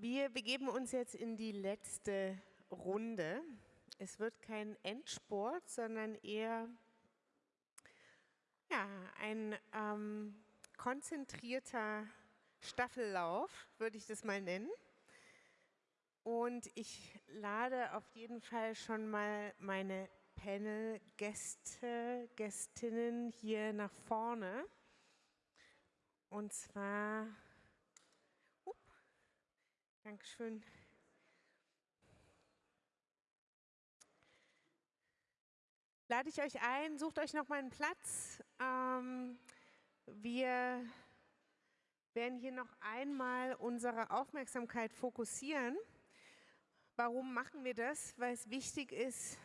Wir begeben uns jetzt in die letzte Runde. Es wird kein Endsport, sondern eher ja, ein ähm, konzentrierter Staffellauf, würde ich das mal nennen. Und ich lade auf jeden Fall schon mal meine Panel-Gäste, Gästinnen hier nach vorne. Und zwar, Dankeschön. Lade ich euch ein, sucht euch noch mal einen Platz. Ähm, wir werden hier noch einmal unsere Aufmerksamkeit fokussieren. Warum machen wir das? Weil es wichtig ist,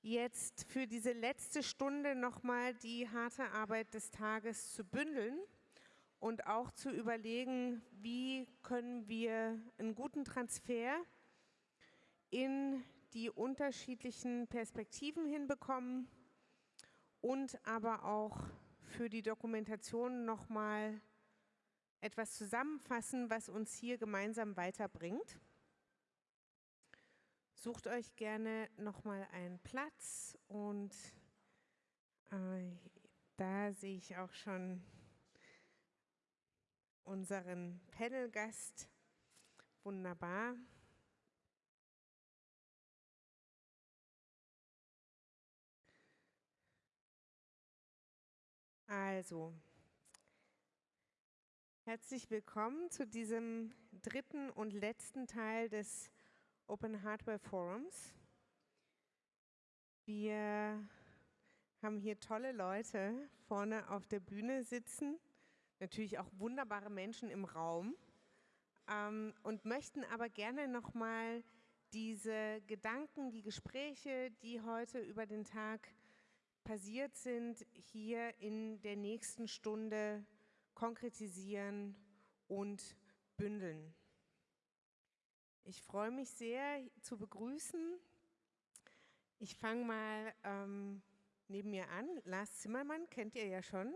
jetzt für diese letzte Stunde nochmal die harte Arbeit des Tages zu bündeln und auch zu überlegen, wie können wir einen guten Transfer in die unterschiedlichen Perspektiven hinbekommen und aber auch für die Dokumentation nochmal etwas zusammenfassen, was uns hier gemeinsam weiterbringt. Sucht euch gerne nochmal einen Platz und äh, da sehe ich auch schon unseren Panelgast. Wunderbar. Also, herzlich willkommen zu diesem dritten und letzten Teil des Open Hardware Forums. Wir haben hier tolle Leute vorne auf der Bühne sitzen, natürlich auch wunderbare Menschen im Raum ähm, und möchten aber gerne nochmal diese Gedanken, die Gespräche, die heute über den Tag passiert sind, hier in der nächsten Stunde konkretisieren und bündeln. Ich freue mich sehr zu begrüßen. Ich fange mal ähm, neben mir an. Lars Zimmermann kennt ihr ja schon.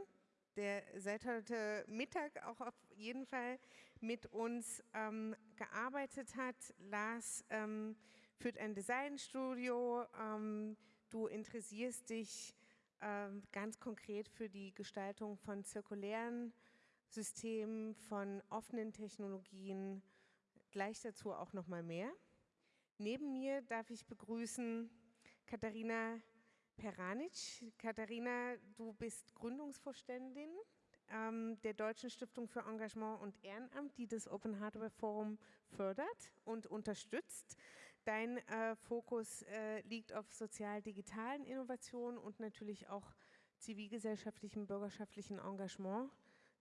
Der seit heute Mittag auch auf jeden Fall mit uns ähm, gearbeitet hat. Lars ähm, führt ein Designstudio. Ähm, du interessierst dich ähm, ganz konkret für die Gestaltung von zirkulären Systemen, von offenen Technologien, gleich dazu auch noch mal mehr. Neben mir darf ich begrüßen Katharina Peranic. Katharina, du bist Gründungsvorständin ähm, der Deutschen Stiftung für Engagement und Ehrenamt, die das Open Hardware Forum fördert und unterstützt. Dein äh, Fokus äh, liegt auf sozial-digitalen Innovationen und natürlich auch zivilgesellschaftlichem, bürgerschaftlichen Engagement.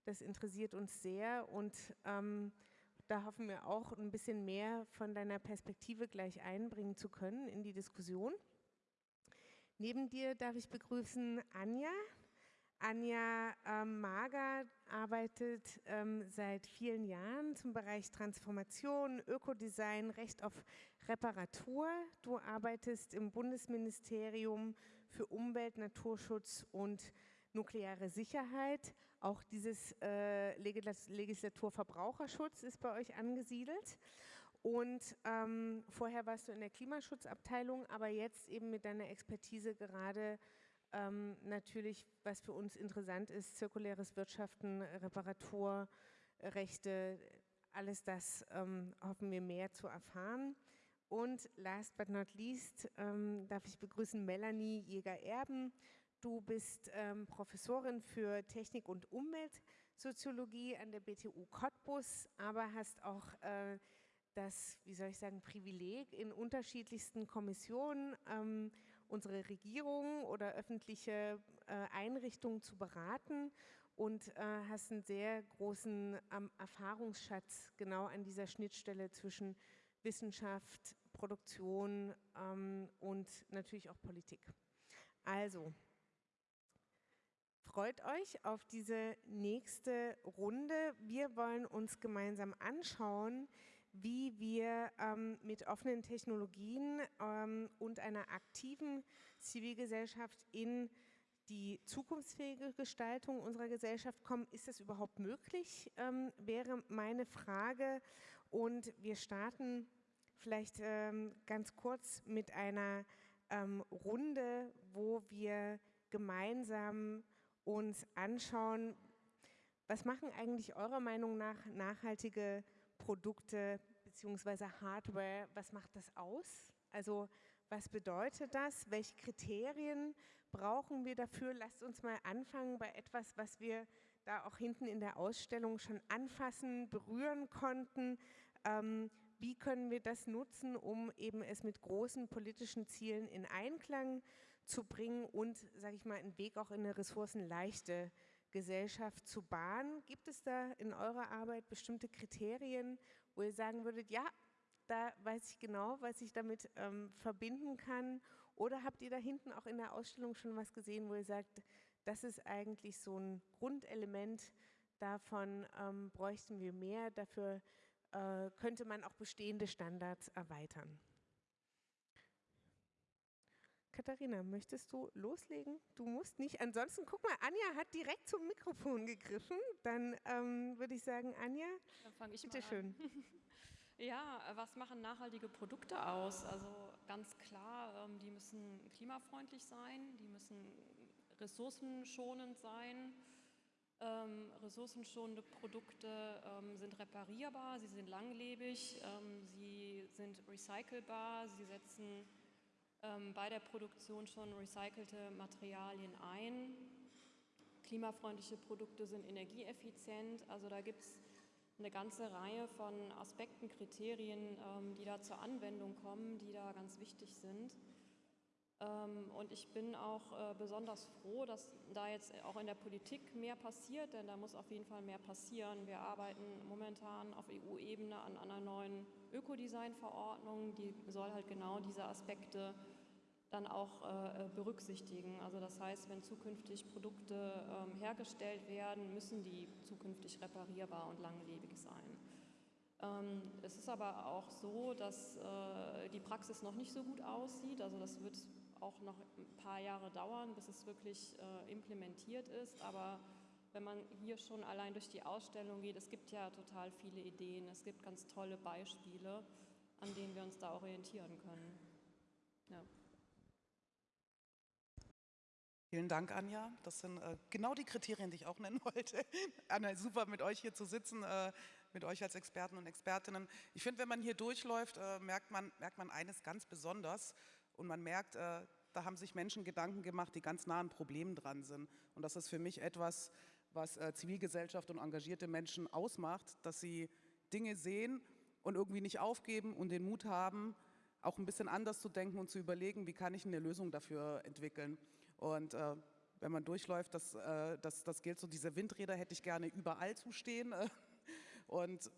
Das interessiert uns sehr und ähm, da hoffen wir auch ein bisschen mehr von deiner Perspektive gleich einbringen zu können in die Diskussion. Neben dir darf ich begrüßen Anja. Anja ähm, Mager arbeitet ähm, seit vielen Jahren zum Bereich Transformation, Ökodesign, Recht auf Reparatur. Du arbeitest im Bundesministerium für Umwelt, Naturschutz und nukleare Sicherheit. Auch dieses äh, Legislatur Verbraucherschutz ist bei euch angesiedelt. Und ähm, vorher warst du in der Klimaschutzabteilung, aber jetzt eben mit deiner Expertise gerade ähm, natürlich, was für uns interessant ist, zirkuläres Wirtschaften, Reparaturrechte, alles das ähm, hoffen wir mehr zu erfahren. Und last but not least ähm, darf ich begrüßen Melanie Jäger-Erben. Du bist ähm, Professorin für Technik und Umweltsoziologie an der BTU Cottbus, aber hast auch äh, das, wie soll ich sagen, Privileg, in unterschiedlichsten Kommissionen ähm, unsere Regierung oder öffentliche äh, Einrichtungen zu beraten und äh, hast einen sehr großen ähm, Erfahrungsschatz genau an dieser Schnittstelle zwischen Wissenschaft, Produktion ähm, und natürlich auch Politik. Also, freut euch auf diese nächste Runde. Wir wollen uns gemeinsam anschauen, wie wir ähm, mit offenen Technologien ähm, und einer aktiven Zivilgesellschaft in die zukunftsfähige Gestaltung unserer Gesellschaft kommen. Ist das überhaupt möglich, ähm, wäre meine Frage. Und wir starten vielleicht ähm, ganz kurz mit einer ähm, Runde, wo wir gemeinsam uns anschauen, was machen eigentlich eurer Meinung nach nachhaltige Produkte bzw. Hardware, was macht das aus? Also was bedeutet das? Welche Kriterien brauchen wir dafür? Lasst uns mal anfangen bei etwas, was wir da auch hinten in der Ausstellung schon anfassen, berühren konnten. Ähm, wie können wir das nutzen, um eben es mit großen politischen Zielen in Einklang zu bringen und, sage ich mal, einen Weg auch in eine ressourcenleichte Gesellschaft zu bahnen. Gibt es da in eurer Arbeit bestimmte Kriterien, wo ihr sagen würdet, ja, da weiß ich genau, was ich damit ähm, verbinden kann? Oder habt ihr da hinten auch in der Ausstellung schon was gesehen, wo ihr sagt, das ist eigentlich so ein Grundelement, davon ähm, bräuchten wir mehr, dafür äh, könnte man auch bestehende Standards erweitern. Katharina, möchtest du loslegen? Du musst nicht. Ansonsten, guck mal, Anja hat direkt zum Mikrofon gegriffen. Dann ähm, würde ich sagen, Anja, Dann fange ich bitte schön. An. Ja, was machen nachhaltige Produkte aus? Also ganz klar, ähm, die müssen klimafreundlich sein, die müssen ressourcenschonend sein. Ähm, ressourcenschonende Produkte ähm, sind reparierbar, sie sind langlebig, ähm, sie sind recycelbar, sie setzen bei der Produktion schon recycelte Materialien ein. Klimafreundliche Produkte sind energieeffizient, also da gibt es eine ganze Reihe von Aspekten, Kriterien, ähm, die da zur Anwendung kommen, die da ganz wichtig sind. Ähm, und ich bin auch äh, besonders froh, dass da jetzt auch in der Politik mehr passiert, denn da muss auf jeden Fall mehr passieren. Wir arbeiten momentan auf EU-Ebene an einer neuen Ökodesign-Verordnung, die soll halt genau diese Aspekte dann auch äh, berücksichtigen. Also das heißt, wenn zukünftig Produkte ähm, hergestellt werden, müssen die zukünftig reparierbar und langlebig sein. Ähm, es ist aber auch so, dass äh, die Praxis noch nicht so gut aussieht. Also das wird auch noch ein paar Jahre dauern, bis es wirklich äh, implementiert ist. Aber wenn man hier schon allein durch die Ausstellung geht, es gibt ja total viele Ideen, es gibt ganz tolle Beispiele, an denen wir uns da orientieren können. Ja. Vielen Dank, Anja. Das sind äh, genau die Kriterien, die ich auch nennen wollte. Anna, super mit euch hier zu sitzen, äh, mit euch als Experten und Expertinnen. Ich finde, wenn man hier durchläuft, äh, merkt, man, merkt man eines ganz besonders und man merkt, äh, da haben sich Menschen Gedanken gemacht, die ganz nah an Problemen dran sind. Und das ist für mich etwas, was äh, Zivilgesellschaft und engagierte Menschen ausmacht, dass sie Dinge sehen und irgendwie nicht aufgeben und den Mut haben, auch ein bisschen anders zu denken und zu überlegen, wie kann ich eine Lösung dafür entwickeln. Und äh, wenn man durchläuft, das, äh, das, das gilt so, diese Windräder hätte ich gerne überall zu stehen. Äh, und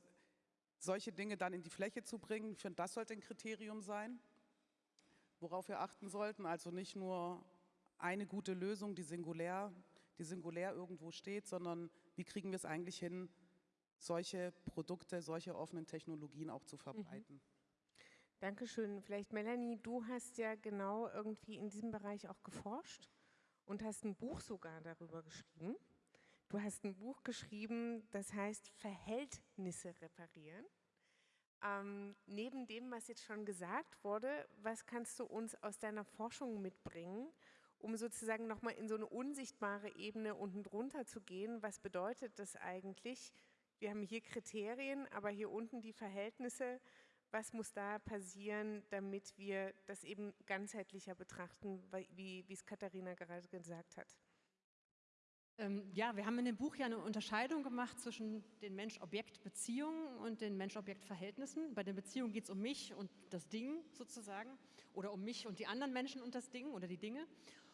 solche Dinge dann in die Fläche zu bringen, ich das sollte ein Kriterium sein, worauf wir achten sollten. Also nicht nur eine gute Lösung, die singulär, die singulär irgendwo steht, sondern wie kriegen wir es eigentlich hin, solche Produkte, solche offenen Technologien auch zu verbreiten. Mhm. Dankeschön. Vielleicht Melanie, du hast ja genau irgendwie in diesem Bereich auch geforscht und hast ein Buch sogar darüber geschrieben. Du hast ein Buch geschrieben, das heißt Verhältnisse reparieren. Ähm, neben dem, was jetzt schon gesagt wurde, was kannst du uns aus deiner Forschung mitbringen, um sozusagen nochmal in so eine unsichtbare Ebene unten drunter zu gehen? Was bedeutet das eigentlich? Wir haben hier Kriterien, aber hier unten die Verhältnisse was muss da passieren, damit wir das eben ganzheitlicher betrachten, wie, wie es Katharina gerade gesagt hat? Ähm, ja, wir haben in dem Buch ja eine Unterscheidung gemacht zwischen den Mensch-Objekt-Beziehungen und den Mensch-Objekt-Verhältnissen. Bei den Beziehungen geht es um mich und das Ding sozusagen oder um mich und die anderen Menschen und das Ding oder die Dinge.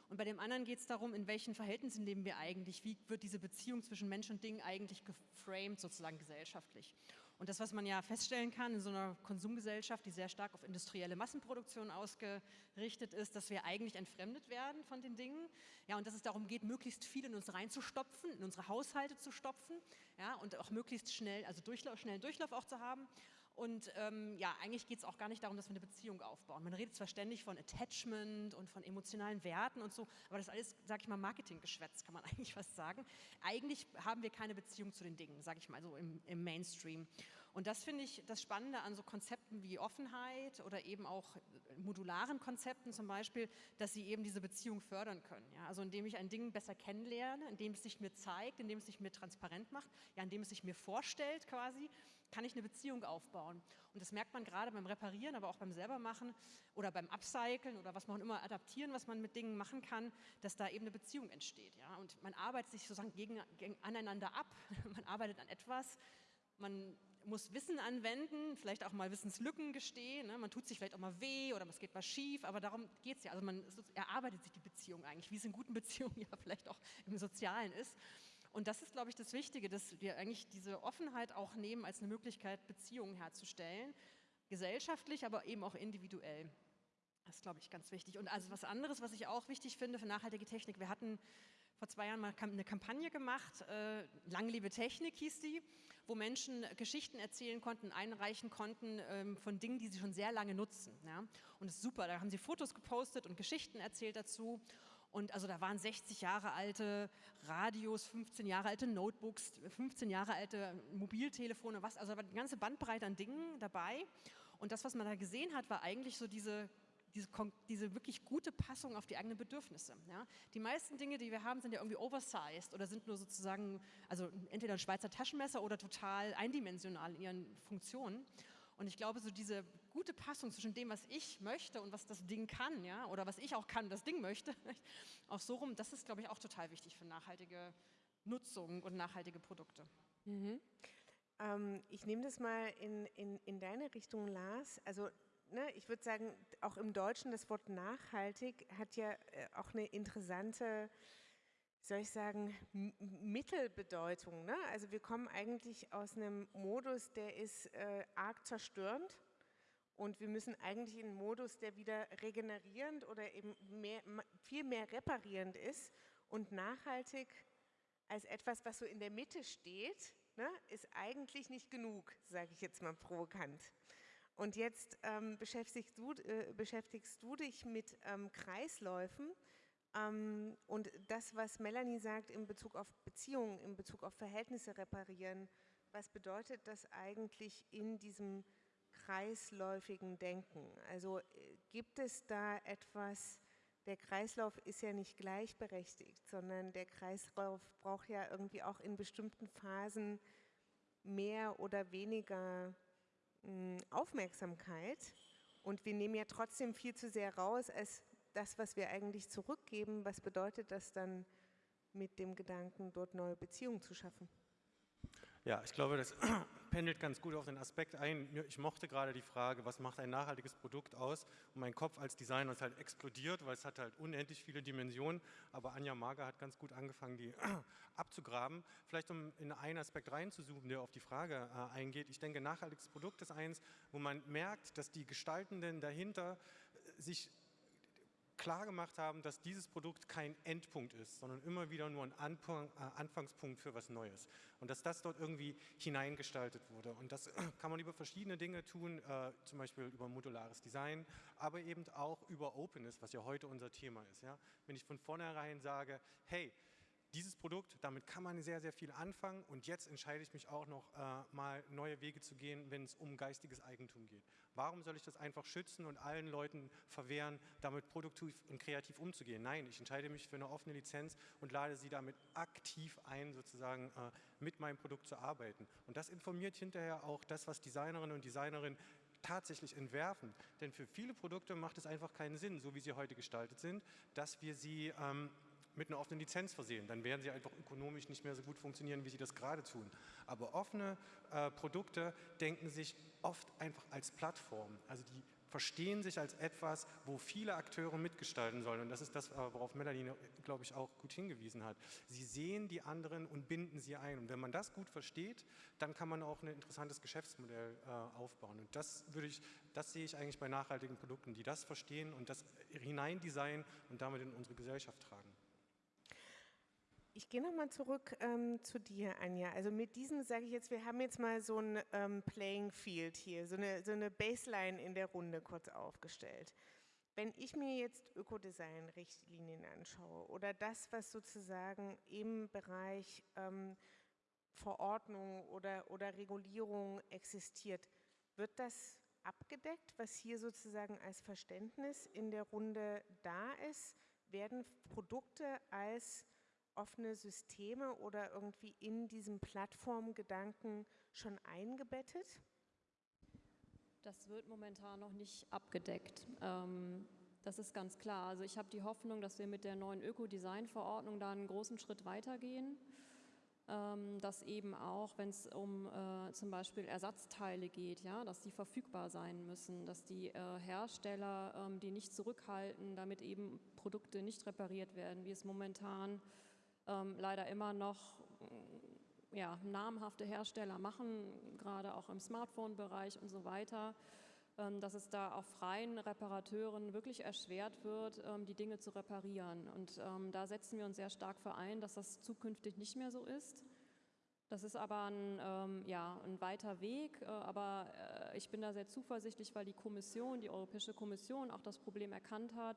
Und bei dem anderen geht es darum, in welchen Verhältnissen leben wir eigentlich, wie wird diese Beziehung zwischen Mensch und Ding eigentlich geframed sozusagen gesellschaftlich. Und das, was man ja feststellen kann in so einer Konsumgesellschaft, die sehr stark auf industrielle Massenproduktion ausgerichtet ist, dass wir eigentlich entfremdet werden von den Dingen. Ja, und dass es darum geht, möglichst viel in uns reinzustopfen, in unsere Haushalte zu stopfen ja, und auch möglichst schnell, also Durchlauf, schnellen Durchlauf auch zu haben. Und ähm, ja, eigentlich geht es auch gar nicht darum, dass wir eine Beziehung aufbauen. Man redet zwar ständig von Attachment und von emotionalen Werten und so, aber das ist alles, sage ich mal, Marketinggeschwätz, kann man eigentlich fast sagen. Eigentlich haben wir keine Beziehung zu den Dingen, sage ich mal so im, im Mainstream. Und das finde ich das Spannende an so Konzepten wie Offenheit oder eben auch modularen Konzepten zum Beispiel, dass sie eben diese Beziehung fördern können. Ja? Also indem ich ein Ding besser kennenlerne, indem es sich mir zeigt, indem es sich mir transparent macht, ja, indem es sich mir vorstellt quasi, kann ich eine Beziehung aufbauen. Und das merkt man gerade beim Reparieren, aber auch beim selbermachen oder beim Upcyclen oder was man immer adaptieren, was man mit Dingen machen kann, dass da eben eine Beziehung entsteht. Ja? Und man arbeitet sich sozusagen gegen, gegen, aneinander ab, man arbeitet an etwas, man muss Wissen anwenden, vielleicht auch mal Wissenslücken gestehen, ne? man tut sich vielleicht auch mal weh oder es geht mal schief, aber darum geht es ja. Also man erarbeitet sich die Beziehung eigentlich, wie es in guten Beziehungen ja vielleicht auch im Sozialen ist. Und das ist, glaube ich, das Wichtige, dass wir eigentlich diese Offenheit auch nehmen als eine Möglichkeit, Beziehungen herzustellen, gesellschaftlich, aber eben auch individuell. Das ist, glaube ich, ganz wichtig. Und also was anderes, was ich auch wichtig finde für nachhaltige Technik, wir hatten vor zwei Jahren mal eine Kampagne gemacht, äh, Lang lebe Technik hieß die, wo Menschen Geschichten erzählen konnten, einreichen konnten ähm, von Dingen, die sie schon sehr lange nutzen. Ja? Und das ist super, da haben sie Fotos gepostet und Geschichten erzählt dazu. Und also da waren 60 Jahre alte Radios, 15 Jahre alte Notebooks, 15 Jahre alte Mobiltelefone, was, also da war eine ganze Bandbreite an Dingen dabei. Und das, was man da gesehen hat, war eigentlich so diese diese, diese, wirklich gute Passung auf die eigenen Bedürfnisse. Ja? Die meisten Dinge, die wir haben, sind ja irgendwie oversized oder sind nur sozusagen, also entweder ein Schweizer Taschenmesser oder total eindimensional in ihren Funktionen. Und ich glaube, so diese gute Passung zwischen dem, was ich möchte und was das Ding kann, ja, oder was ich auch kann, das Ding möchte, auch so rum, das ist, glaube ich, auch total wichtig für nachhaltige Nutzung und nachhaltige Produkte. Mhm. Ähm, ich nehme das mal in, in, in deine Richtung, Lars. Also ne, ich würde sagen, auch im Deutschen das Wort nachhaltig hat ja äh, auch eine interessante soll ich sagen, Mittelbedeutung. Ne? Also wir kommen eigentlich aus einem Modus, der ist äh, arg zerstörend und wir müssen eigentlich in einen Modus, der wieder regenerierend oder eben mehr, viel mehr reparierend ist und nachhaltig als etwas, was so in der Mitte steht, ne, ist eigentlich nicht genug, sage ich jetzt mal provokant. Und jetzt ähm, beschäftigst, du, äh, beschäftigst du dich mit ähm, Kreisläufen ähm, und das, was Melanie sagt in Bezug auf Beziehungen, in Bezug auf Verhältnisse reparieren, was bedeutet das eigentlich in diesem kreisläufigen Denken? Also äh, gibt es da etwas, der Kreislauf ist ja nicht gleichberechtigt, sondern der Kreislauf braucht ja irgendwie auch in bestimmten Phasen mehr oder weniger hm, Aufmerksamkeit. Und wir nehmen ja trotzdem viel zu sehr raus, als das, was wir eigentlich zurückgeben, was bedeutet das dann mit dem Gedanken, dort neue Beziehungen zu schaffen? Ja, ich glaube, das pendelt ganz gut auf den Aspekt ein. Ich mochte gerade die Frage, was macht ein nachhaltiges Produkt aus? Und mein Kopf als Designer ist halt explodiert, weil es hat halt unendlich viele Dimensionen. Aber Anja Mager hat ganz gut angefangen, die abzugraben. Vielleicht um in einen Aspekt reinzusuchen, der auf die Frage äh, eingeht. Ich denke, nachhaltiges Produkt ist eins, wo man merkt, dass die Gestaltenden dahinter äh, sich klar gemacht haben, dass dieses Produkt kein Endpunkt ist, sondern immer wieder nur ein Anfang, äh, Anfangspunkt für was Neues. Und dass das dort irgendwie hineingestaltet wurde. Und das kann man über verschiedene Dinge tun, äh, zum Beispiel über modulares Design, aber eben auch über Openness, was ja heute unser Thema ist. Ja? Wenn ich von vornherein sage, hey, dieses Produkt, damit kann man sehr, sehr viel anfangen und jetzt entscheide ich mich auch noch äh, mal neue Wege zu gehen, wenn es um geistiges Eigentum geht. Warum soll ich das einfach schützen und allen Leuten verwehren, damit produktiv und kreativ umzugehen? Nein, ich entscheide mich für eine offene Lizenz und lade sie damit aktiv ein, sozusagen äh, mit meinem Produkt zu arbeiten. Und das informiert hinterher auch das, was Designerinnen und Designerinnen tatsächlich entwerfen. Denn für viele Produkte macht es einfach keinen Sinn, so wie sie heute gestaltet sind, dass wir sie ähm, mit einer offenen Lizenz versehen. Dann werden sie einfach ökonomisch nicht mehr so gut funktionieren, wie sie das gerade tun. Aber offene äh, Produkte denken sich oft einfach als Plattform. Also die verstehen sich als etwas, wo viele Akteure mitgestalten sollen. Und das ist das, worauf Melanie, glaube ich, auch gut hingewiesen hat. Sie sehen die anderen und binden sie ein. Und wenn man das gut versteht, dann kann man auch ein interessantes Geschäftsmodell äh, aufbauen. Und das, würde ich, das sehe ich eigentlich bei nachhaltigen Produkten, die das verstehen und das hineindesignen und damit in unsere Gesellschaft tragen. Ich gehe nochmal zurück ähm, zu dir, Anja. Also mit diesem sage ich jetzt, wir haben jetzt mal so ein ähm, Playing Field hier, so eine, so eine Baseline in der Runde kurz aufgestellt. Wenn ich mir jetzt Ökodesign-Richtlinien anschaue oder das, was sozusagen im Bereich ähm, Verordnung oder, oder Regulierung existiert. Wird das abgedeckt, was hier sozusagen als Verständnis in der Runde da ist? Werden Produkte als offene Systeme oder irgendwie in diesem Plattformgedanken schon eingebettet? Das wird momentan noch nicht abgedeckt. Ähm, das ist ganz klar. Also ich habe die Hoffnung, dass wir mit der neuen Ökodesign-Verordnung da einen großen Schritt weitergehen. Ähm, dass eben auch, wenn es um äh, zum Beispiel Ersatzteile geht, ja, dass die verfügbar sein müssen, dass die äh, Hersteller ähm, die nicht zurückhalten, damit eben Produkte nicht repariert werden, wie es momentan ähm, leider immer noch ja, namhafte Hersteller machen, gerade auch im Smartphone-Bereich und so weiter, ähm, dass es da auch freien Reparateuren wirklich erschwert wird, ähm, die Dinge zu reparieren. Und ähm, da setzen wir uns sehr stark für ein, dass das zukünftig nicht mehr so ist. Das ist aber ein, ja, ein weiter Weg, äh, aber äh, ich bin da sehr zuversichtlich, weil die Kommission, die Europäische Kommission auch das Problem erkannt hat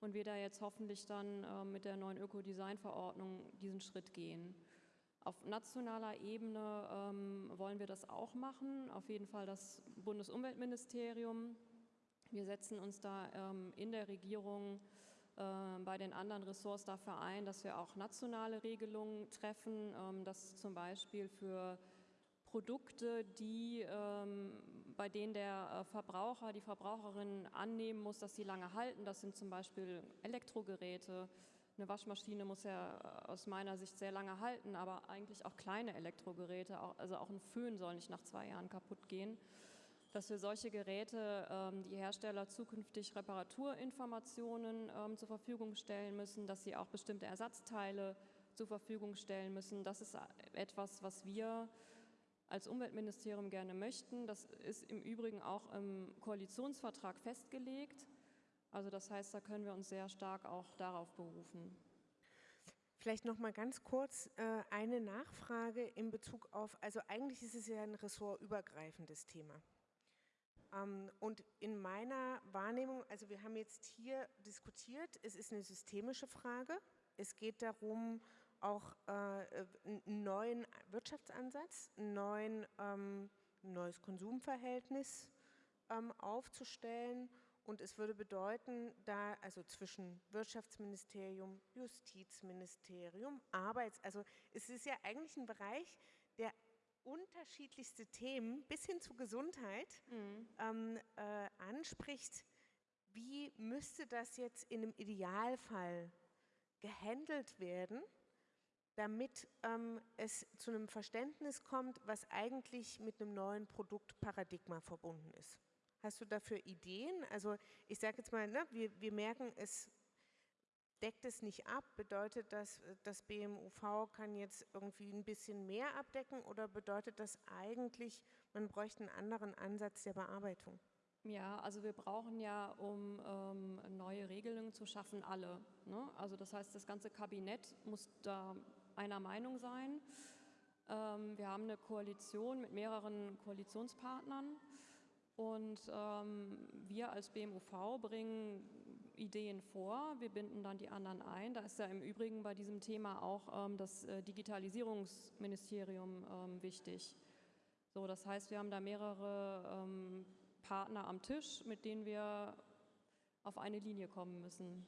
und wir da jetzt hoffentlich dann mit der neuen Ökodesign-Verordnung diesen Schritt gehen. Auf nationaler Ebene ähm, wollen wir das auch machen, auf jeden Fall das Bundesumweltministerium. Wir setzen uns da ähm, in der Regierung äh, bei den anderen Ressorts dafür ein, dass wir auch nationale Regelungen treffen, ähm, dass zum Beispiel für Produkte, die, ähm, bei denen der äh, Verbraucher, die Verbraucherin annehmen muss, dass sie lange halten, das sind zum Beispiel Elektrogeräte, eine Waschmaschine muss ja äh, aus meiner Sicht sehr lange halten, aber eigentlich auch kleine Elektrogeräte, also auch ein Föhn soll nicht nach zwei Jahren kaputt gehen. Dass für solche Geräte ähm, die Hersteller zukünftig Reparaturinformationen ähm, zur Verfügung stellen müssen, dass sie auch bestimmte Ersatzteile zur Verfügung stellen müssen. Das ist etwas, was wir als Umweltministerium gerne möchten. Das ist im Übrigen auch im Koalitionsvertrag festgelegt. Also das heißt, da können wir uns sehr stark auch darauf berufen. Vielleicht noch mal ganz kurz äh, eine Nachfrage in Bezug auf, also eigentlich ist es ja ein ressortübergreifendes Thema. Ähm, und in meiner Wahrnehmung, also wir haben jetzt hier diskutiert, es ist eine systemische Frage. Es geht darum, auch äh, einen neuen Wirtschaftsansatz, ein neuen, ähm, neues Konsumverhältnis ähm, aufzustellen und es würde bedeuten, da also zwischen Wirtschaftsministerium, Justizministerium, Arbeits, also es ist ja eigentlich ein Bereich, der unterschiedlichste Themen bis hin zu Gesundheit mhm. ähm, äh, anspricht. Wie müsste das jetzt in einem Idealfall gehandelt werden, damit ähm, es zu einem Verständnis kommt, was eigentlich mit einem neuen Produktparadigma verbunden ist? Hast du dafür Ideen? Also ich sage jetzt mal, ne, wir, wir merken, es deckt es nicht ab. Bedeutet das, das BMUV kann jetzt irgendwie ein bisschen mehr abdecken oder bedeutet das eigentlich, man bräuchte einen anderen Ansatz der Bearbeitung? Ja, also wir brauchen ja, um ähm, neue Regelungen zu schaffen, alle. Ne? Also das heißt, das ganze Kabinett muss da einer Meinung sein. Ähm, wir haben eine Koalition mit mehreren Koalitionspartnern und ähm, wir als BMUV bringen Ideen vor, wir binden dann die anderen ein. Da ist ja im Übrigen bei diesem Thema auch ähm, das äh, Digitalisierungsministerium ähm, wichtig. So, das heißt, wir haben da mehrere ähm, Partner am Tisch, mit denen wir auf eine Linie kommen müssen.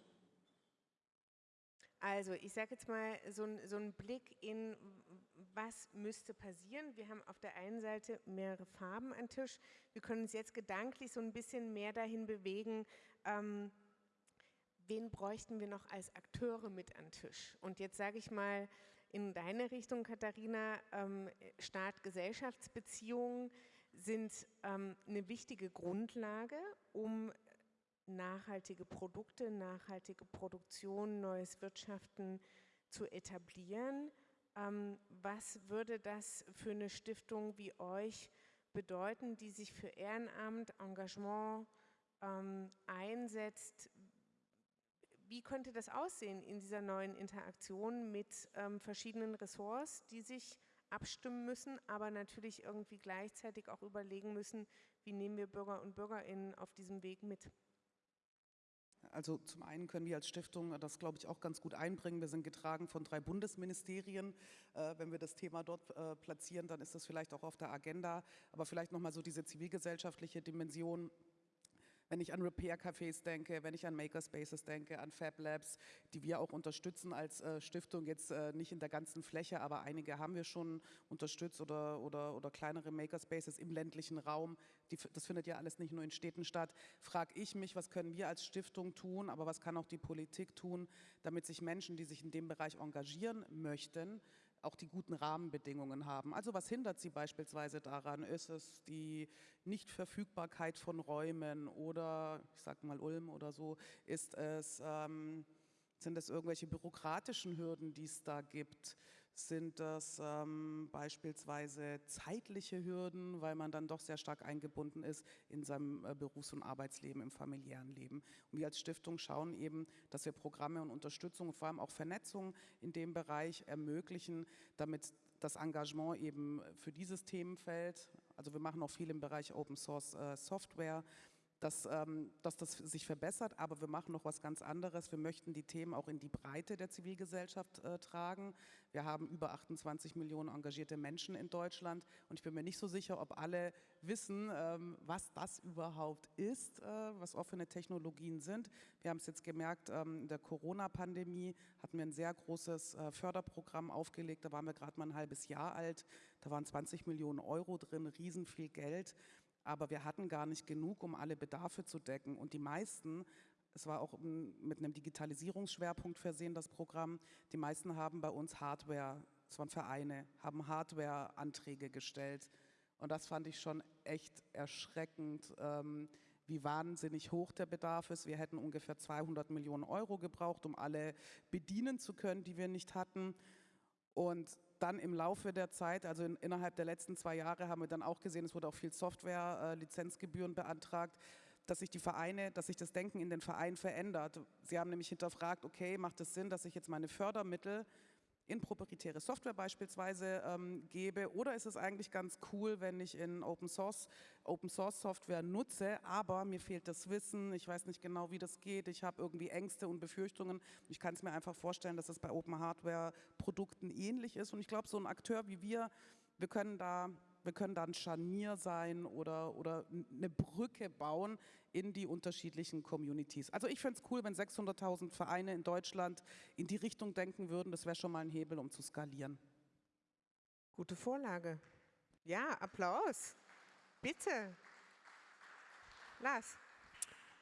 Also ich sage jetzt mal so, so einen Blick in, was müsste passieren. Wir haben auf der einen Seite mehrere Farben am Tisch. Wir können uns jetzt gedanklich so ein bisschen mehr dahin bewegen, ähm, wen bräuchten wir noch als Akteure mit am Tisch. Und jetzt sage ich mal in deine Richtung, Katharina, ähm, Staat-Gesellschaftsbeziehungen sind ähm, eine wichtige Grundlage, um nachhaltige Produkte, nachhaltige Produktion, neues Wirtschaften zu etablieren. Ähm, was würde das für eine Stiftung wie euch bedeuten, die sich für Ehrenamt, Engagement ähm, einsetzt? Wie könnte das aussehen in dieser neuen Interaktion mit ähm, verschiedenen Ressorts, die sich abstimmen müssen, aber natürlich irgendwie gleichzeitig auch überlegen müssen, wie nehmen wir Bürger und Bürgerinnen auf diesem Weg mit? Also zum einen können wir als Stiftung das, glaube ich, auch ganz gut einbringen. Wir sind getragen von drei Bundesministerien. Äh, wenn wir das Thema dort äh, platzieren, dann ist das vielleicht auch auf der Agenda. Aber vielleicht nochmal so diese zivilgesellschaftliche Dimension wenn ich an Repair-Cafés denke, wenn ich an Makerspaces denke, an Fab Labs, die wir auch unterstützen als äh, Stiftung, jetzt äh, nicht in der ganzen Fläche, aber einige haben wir schon unterstützt oder, oder, oder kleinere Makerspaces im ländlichen Raum. Die, das findet ja alles nicht nur in Städten statt. Frage ich mich, was können wir als Stiftung tun, aber was kann auch die Politik tun, damit sich Menschen, die sich in dem Bereich engagieren möchten, auch die guten Rahmenbedingungen haben. Also was hindert sie beispielsweise daran? Ist es die Nichtverfügbarkeit von Räumen oder, ich sage mal Ulm oder so, ist es, ähm, sind es irgendwelche bürokratischen Hürden, die es da gibt? Sind das ähm, beispielsweise zeitliche Hürden, weil man dann doch sehr stark eingebunden ist in seinem äh, Berufs- und Arbeitsleben, im familiären Leben? Und wir als Stiftung schauen eben, dass wir Programme und Unterstützung und vor allem auch Vernetzung in dem Bereich ermöglichen, damit das Engagement eben für dieses Themenfeld, also wir machen auch viel im Bereich Open Source äh, Software, dass, ähm, dass das sich verbessert, aber wir machen noch was ganz anderes. Wir möchten die Themen auch in die Breite der Zivilgesellschaft äh, tragen. Wir haben über 28 Millionen engagierte Menschen in Deutschland und ich bin mir nicht so sicher, ob alle wissen, ähm, was das überhaupt ist, äh, was offene Technologien sind. Wir haben es jetzt gemerkt, ähm, in der Corona-Pandemie hatten wir ein sehr großes äh, Förderprogramm aufgelegt, da waren wir gerade mal ein halbes Jahr alt, da waren 20 Millionen Euro drin, riesen viel Geld aber wir hatten gar nicht genug, um alle Bedarfe zu decken. Und die meisten, es war auch mit einem Digitalisierungsschwerpunkt versehen, das Programm, die meisten haben bei uns Hardware, es waren Vereine, haben Hardware-Anträge gestellt. Und das fand ich schon echt erschreckend, ähm, wie wahnsinnig hoch der Bedarf ist. Wir hätten ungefähr 200 Millionen Euro gebraucht, um alle bedienen zu können, die wir nicht hatten. Und dann im Laufe der Zeit, also in, innerhalb der letzten zwei Jahre, haben wir dann auch gesehen, es wurde auch viel Software-Lizenzgebühren äh, beantragt, dass sich die Vereine, dass sich das Denken in den Vereinen verändert. Sie haben nämlich hinterfragt, okay, macht es Sinn, dass ich jetzt meine Fördermittel in proprietäre Software beispielsweise ähm, gebe oder ist es eigentlich ganz cool, wenn ich in Open Source, Open Source Software nutze, aber mir fehlt das Wissen, ich weiß nicht genau, wie das geht, ich habe irgendwie Ängste und Befürchtungen. Ich kann es mir einfach vorstellen, dass es bei Open Hardware Produkten ähnlich ist und ich glaube, so ein Akteur wie wir, wir können da wir können da ein Scharnier sein oder, oder eine Brücke bauen in die unterschiedlichen Communities. Also ich fände es cool, wenn 600.000 Vereine in Deutschland in die Richtung denken würden. Das wäre schon mal ein Hebel, um zu skalieren. Gute Vorlage. Ja, Applaus. Bitte. Lars.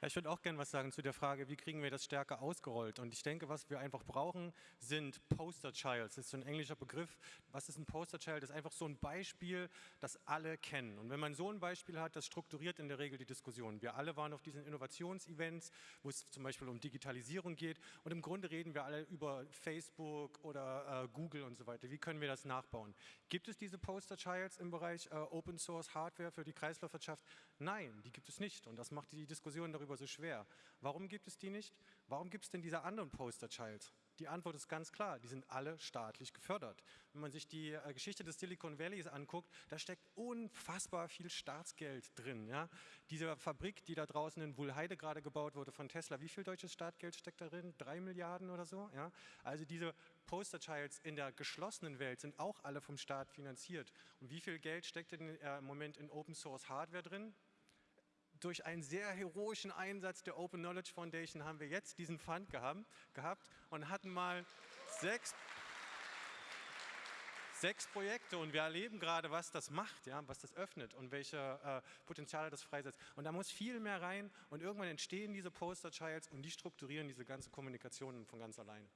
Ja, ich würde auch gerne was sagen zu der Frage, wie kriegen wir das stärker ausgerollt? Und ich denke, was wir einfach brauchen, sind Poster Childs. Das ist so ein englischer Begriff. Was ist ein Poster Child? Das ist einfach so ein Beispiel, das alle kennen. Und wenn man so ein Beispiel hat, das strukturiert in der Regel die Diskussion. Wir alle waren auf diesen Innovationsevents, wo es zum Beispiel um Digitalisierung geht. Und im Grunde reden wir alle über Facebook oder äh, Google und so weiter. Wie können wir das nachbauen? Gibt es diese Poster Childs im Bereich äh, Open Source Hardware für die Kreislaufwirtschaft? Nein, die gibt es nicht. Und das macht die Diskussion darüber so schwer? Warum gibt es die nicht? Warum gibt es denn diese anderen Poster Child? Die Antwort ist ganz klar, die sind alle staatlich gefördert. Wenn man sich die äh, Geschichte des Silicon Valleys anguckt, da steckt unfassbar viel Staatsgeld drin. Ja? Diese Fabrik, die da draußen in Wuhlheide gerade gebaut wurde von Tesla, wie viel deutsches Staatgeld steckt darin? Drei Milliarden oder so? Ja? Also diese Poster Childs in der geschlossenen Welt sind auch alle vom Staat finanziert. Und wie viel Geld steckt denn äh, im Moment in Open Source Hardware drin? Durch einen sehr heroischen Einsatz der Open Knowledge Foundation haben wir jetzt diesen Fund gehabt, gehabt und hatten mal sechs, sechs Projekte und wir erleben gerade, was das macht, ja, was das öffnet und welche äh, Potenziale das freisetzt. Und da muss viel mehr rein und irgendwann entstehen diese Poster Childs und die strukturieren diese ganze Kommunikation von ganz allein.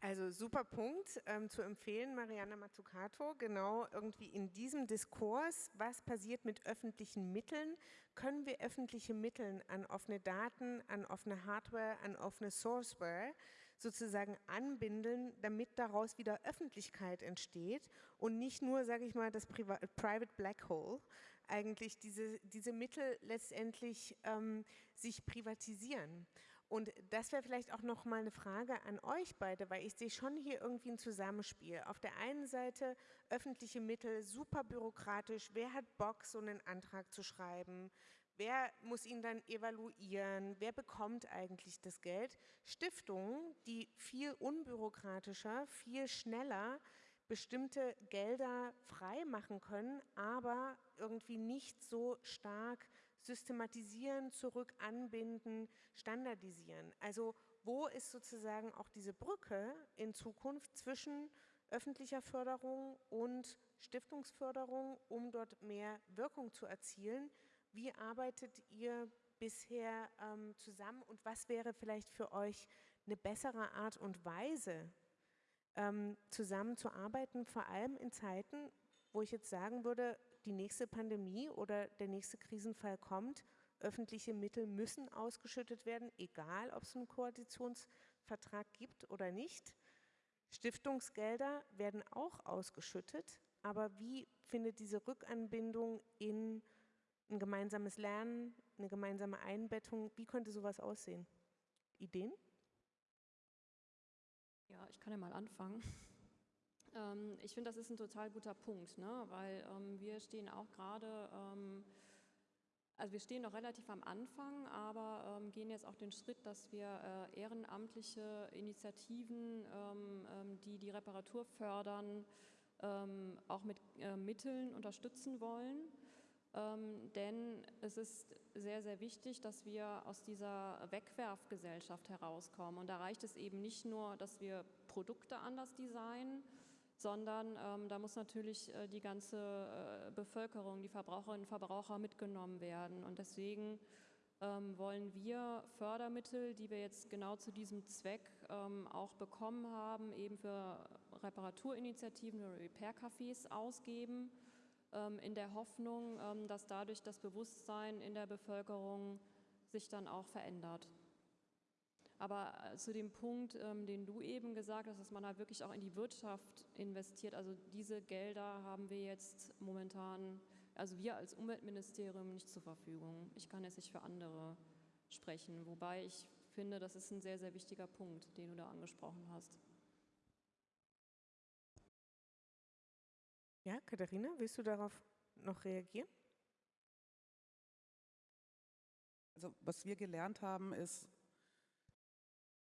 Also super Punkt ähm, zu empfehlen, Mariana Mazzucato, genau irgendwie in diesem Diskurs, was passiert mit öffentlichen Mitteln, können wir öffentliche Mittel an offene Daten, an offene Hardware, an offene Sourceware sozusagen anbindeln, damit daraus wieder Öffentlichkeit entsteht und nicht nur, sage ich mal, das Priva Private Black Hole, eigentlich diese, diese Mittel letztendlich ähm, sich privatisieren. Und das wäre vielleicht auch noch mal eine Frage an euch beide, weil ich sehe schon hier irgendwie ein Zusammenspiel. Auf der einen Seite öffentliche Mittel, super bürokratisch. Wer hat Bock, so einen Antrag zu schreiben? Wer muss ihn dann evaluieren? Wer bekommt eigentlich das Geld? Stiftungen, die viel unbürokratischer, viel schneller bestimmte Gelder frei machen können, aber irgendwie nicht so stark systematisieren, zurück anbinden, standardisieren. Also wo ist sozusagen auch diese Brücke in Zukunft zwischen öffentlicher Förderung und Stiftungsförderung, um dort mehr Wirkung zu erzielen? Wie arbeitet ihr bisher ähm, zusammen und was wäre vielleicht für euch eine bessere Art und Weise, ähm, zusammenzuarbeiten, vor allem in Zeiten, wo ich jetzt sagen würde, die nächste Pandemie oder der nächste Krisenfall kommt, öffentliche Mittel müssen ausgeschüttet werden, egal ob es einen Koalitionsvertrag gibt oder nicht. Stiftungsgelder werden auch ausgeschüttet, aber wie findet diese Rückanbindung in ein gemeinsames Lernen, eine gemeinsame Einbettung, wie könnte sowas aussehen? Ideen? Ja, ich kann ja mal anfangen. Ähm, ich finde, das ist ein total guter Punkt, ne? weil ähm, wir stehen auch gerade, ähm, also wir stehen noch relativ am Anfang, aber ähm, gehen jetzt auch den Schritt, dass wir äh, ehrenamtliche Initiativen, ähm, ähm, die die Reparatur fördern, auch mit äh, Mitteln unterstützen wollen. denn es ist sehr, sehr wichtig, dass wir aus dieser Wegwerfgesellschaft herauskommen. Und da reicht es eben nicht nur, dass wir Produkte anders designen, sondern ähm, da muss natürlich äh, die ganze äh, Bevölkerung, die Verbraucherinnen und Verbraucher mitgenommen werden. Und deswegen ähm, wollen wir Fördermittel, die wir jetzt genau zu diesem Zweck ähm, auch bekommen haben, eben für Reparaturinitiativen oder Repair-Cafés ausgeben, ähm, in der Hoffnung, ähm, dass dadurch das Bewusstsein in der Bevölkerung sich dann auch verändert. Aber äh, zu dem Punkt, ähm, den du eben gesagt hast, dass man halt wirklich auch in die Wirtschaft investiert, also diese Gelder haben wir jetzt momentan, also wir als Umweltministerium nicht zur Verfügung. Ich kann jetzt nicht für andere sprechen, wobei ich finde, das ist ein sehr, sehr wichtiger Punkt, den du da angesprochen hast. Ja, Katharina, willst du darauf noch reagieren? Also was wir gelernt haben, ist,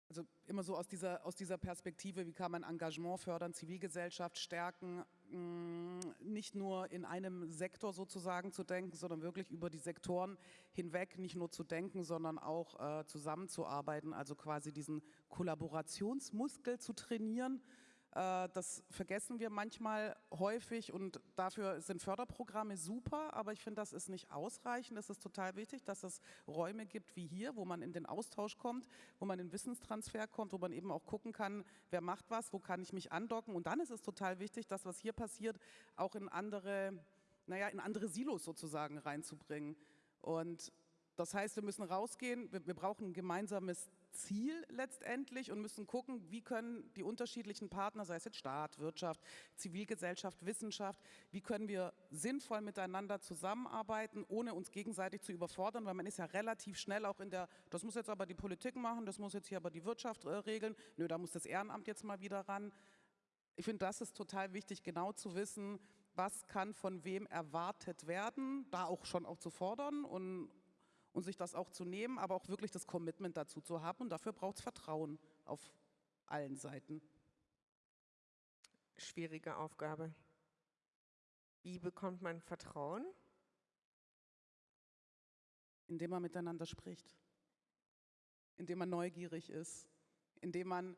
also immer so aus dieser, aus dieser Perspektive, wie kann man Engagement fördern, Zivilgesellschaft stärken, mm, nicht nur in einem Sektor sozusagen zu denken, sondern wirklich über die Sektoren hinweg nicht nur zu denken, sondern auch äh, zusammenzuarbeiten, also quasi diesen Kollaborationsmuskel zu trainieren, das vergessen wir manchmal häufig und dafür sind Förderprogramme super, aber ich finde, das ist nicht ausreichend. Es ist total wichtig, dass es Räume gibt wie hier, wo man in den Austausch kommt, wo man in den Wissenstransfer kommt, wo man eben auch gucken kann, wer macht was, wo kann ich mich andocken. Und dann ist es total wichtig, das, was hier passiert, auch in andere, naja, in andere Silos sozusagen reinzubringen. Und das heißt, wir müssen rausgehen, wir, wir brauchen ein gemeinsames Ziel letztendlich und müssen gucken, wie können die unterschiedlichen Partner, sei es jetzt Staat, Wirtschaft, Zivilgesellschaft, Wissenschaft, wie können wir sinnvoll miteinander zusammenarbeiten, ohne uns gegenseitig zu überfordern, weil man ist ja relativ schnell auch in der, das muss jetzt aber die Politik machen, das muss jetzt hier aber die Wirtschaft äh, regeln, nö, da muss das Ehrenamt jetzt mal wieder ran. Ich finde, das ist total wichtig, genau zu wissen, was kann von wem erwartet werden, da auch schon auch zu fordern und, und sich das auch zu nehmen, aber auch wirklich das Commitment dazu zu haben. Und dafür braucht es Vertrauen auf allen Seiten. Schwierige Aufgabe. Wie bekommt man Vertrauen? Indem man miteinander spricht, indem man neugierig ist, indem man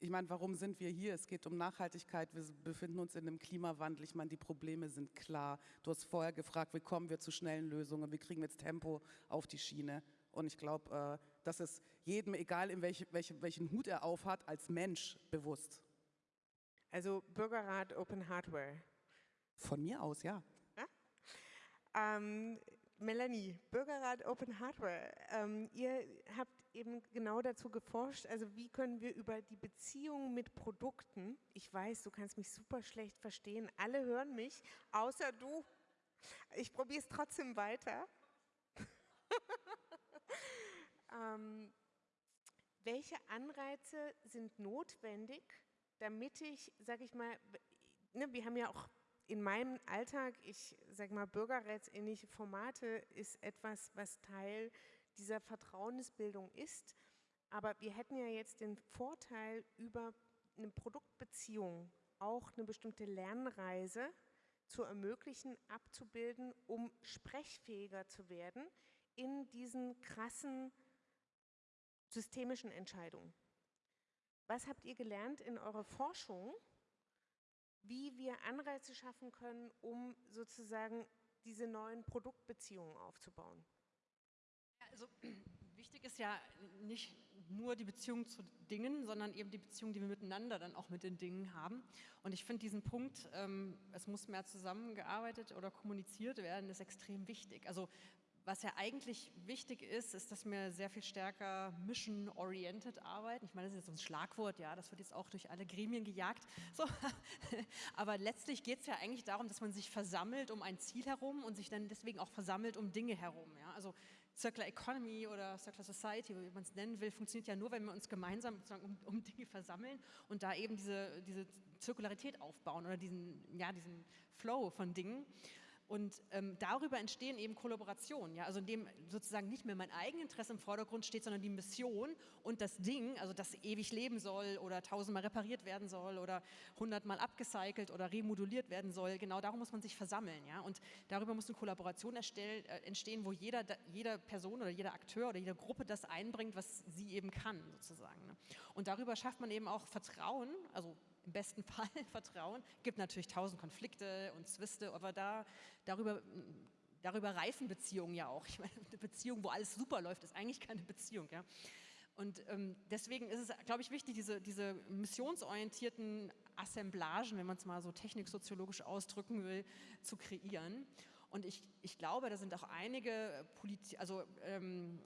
ich meine, warum sind wir hier? Es geht um Nachhaltigkeit. Wir befinden uns in einem Klimawandel. Ich meine, die Probleme sind klar. Du hast vorher gefragt, wie kommen wir zu schnellen Lösungen? Wie kriegen wir jetzt Tempo auf die Schiene? Und ich glaube, äh, das ist jedem, egal in welch, welch, welchen Hut er aufhat, als Mensch bewusst. Also Bürgerrat Open Hardware. Von mir aus, ja. ja? Ähm, Melanie, Bürgerrat Open Hardware. Ähm, ihr habt eben genau dazu geforscht, also wie können wir über die Beziehung mit Produkten, ich weiß, du kannst mich super schlecht verstehen, alle hören mich, außer du. Ich probiere es trotzdem weiter. ähm, welche Anreize sind notwendig, damit ich, sage ich mal, ne, wir haben ja auch in meinem Alltag, ich sage mal, bürgerrätsähnliche Formate ist etwas, was Teil dieser Vertrauensbildung ist. Aber wir hätten ja jetzt den Vorteil, über eine Produktbeziehung auch eine bestimmte Lernreise zu ermöglichen, abzubilden, um sprechfähiger zu werden in diesen krassen systemischen Entscheidungen. Was habt ihr gelernt in eurer Forschung, wie wir Anreize schaffen können, um sozusagen diese neuen Produktbeziehungen aufzubauen? Also wichtig ist ja nicht nur die Beziehung zu Dingen, sondern eben die Beziehung, die wir miteinander dann auch mit den Dingen haben. Und ich finde diesen Punkt, ähm, es muss mehr zusammengearbeitet oder kommuniziert werden, ist extrem wichtig. Also was ja eigentlich wichtig ist, ist, dass wir sehr viel stärker mission-oriented arbeiten. Ich meine, das ist jetzt ein Schlagwort, ja, das wird jetzt auch durch alle Gremien gejagt. So. Aber letztlich geht es ja eigentlich darum, dass man sich versammelt um ein Ziel herum und sich dann deswegen auch versammelt um Dinge herum. Ja. Also Circular Economy oder Circular Society, wie man es nennen will, funktioniert ja nur, wenn wir uns gemeinsam um, um, Dinge versammeln und da eben diese, diese Zirkularität aufbauen oder diesen, ja, diesen Flow von Dingen. Und ähm, darüber entstehen eben Kollaborationen, ja, also indem sozusagen nicht mehr mein Eigeninteresse im Vordergrund steht, sondern die Mission und das Ding, also das ewig leben soll oder tausendmal repariert werden soll oder hundertmal abgecycelt oder remoduliert werden soll. Genau darum muss man sich versammeln, ja, und darüber muss eine Kollaboration äh, entstehen, wo jeder, jeder Person oder jeder Akteur oder jede Gruppe das einbringt, was sie eben kann, sozusagen. Ne? Und darüber schafft man eben auch Vertrauen, also im besten Fall Vertrauen. Es gibt natürlich tausend Konflikte und Zwiste, aber da, darüber, darüber reifen Beziehungen ja auch. Ich meine, eine Beziehung, wo alles super läuft, ist eigentlich keine Beziehung. Ja? Und ähm, deswegen ist es, glaube ich, wichtig, diese, diese missionsorientierten Assemblagen, wenn man es mal so techniksoziologisch ausdrücken will, zu kreieren. Und ich, ich glaube, da sind auch einige Politi also, ähm,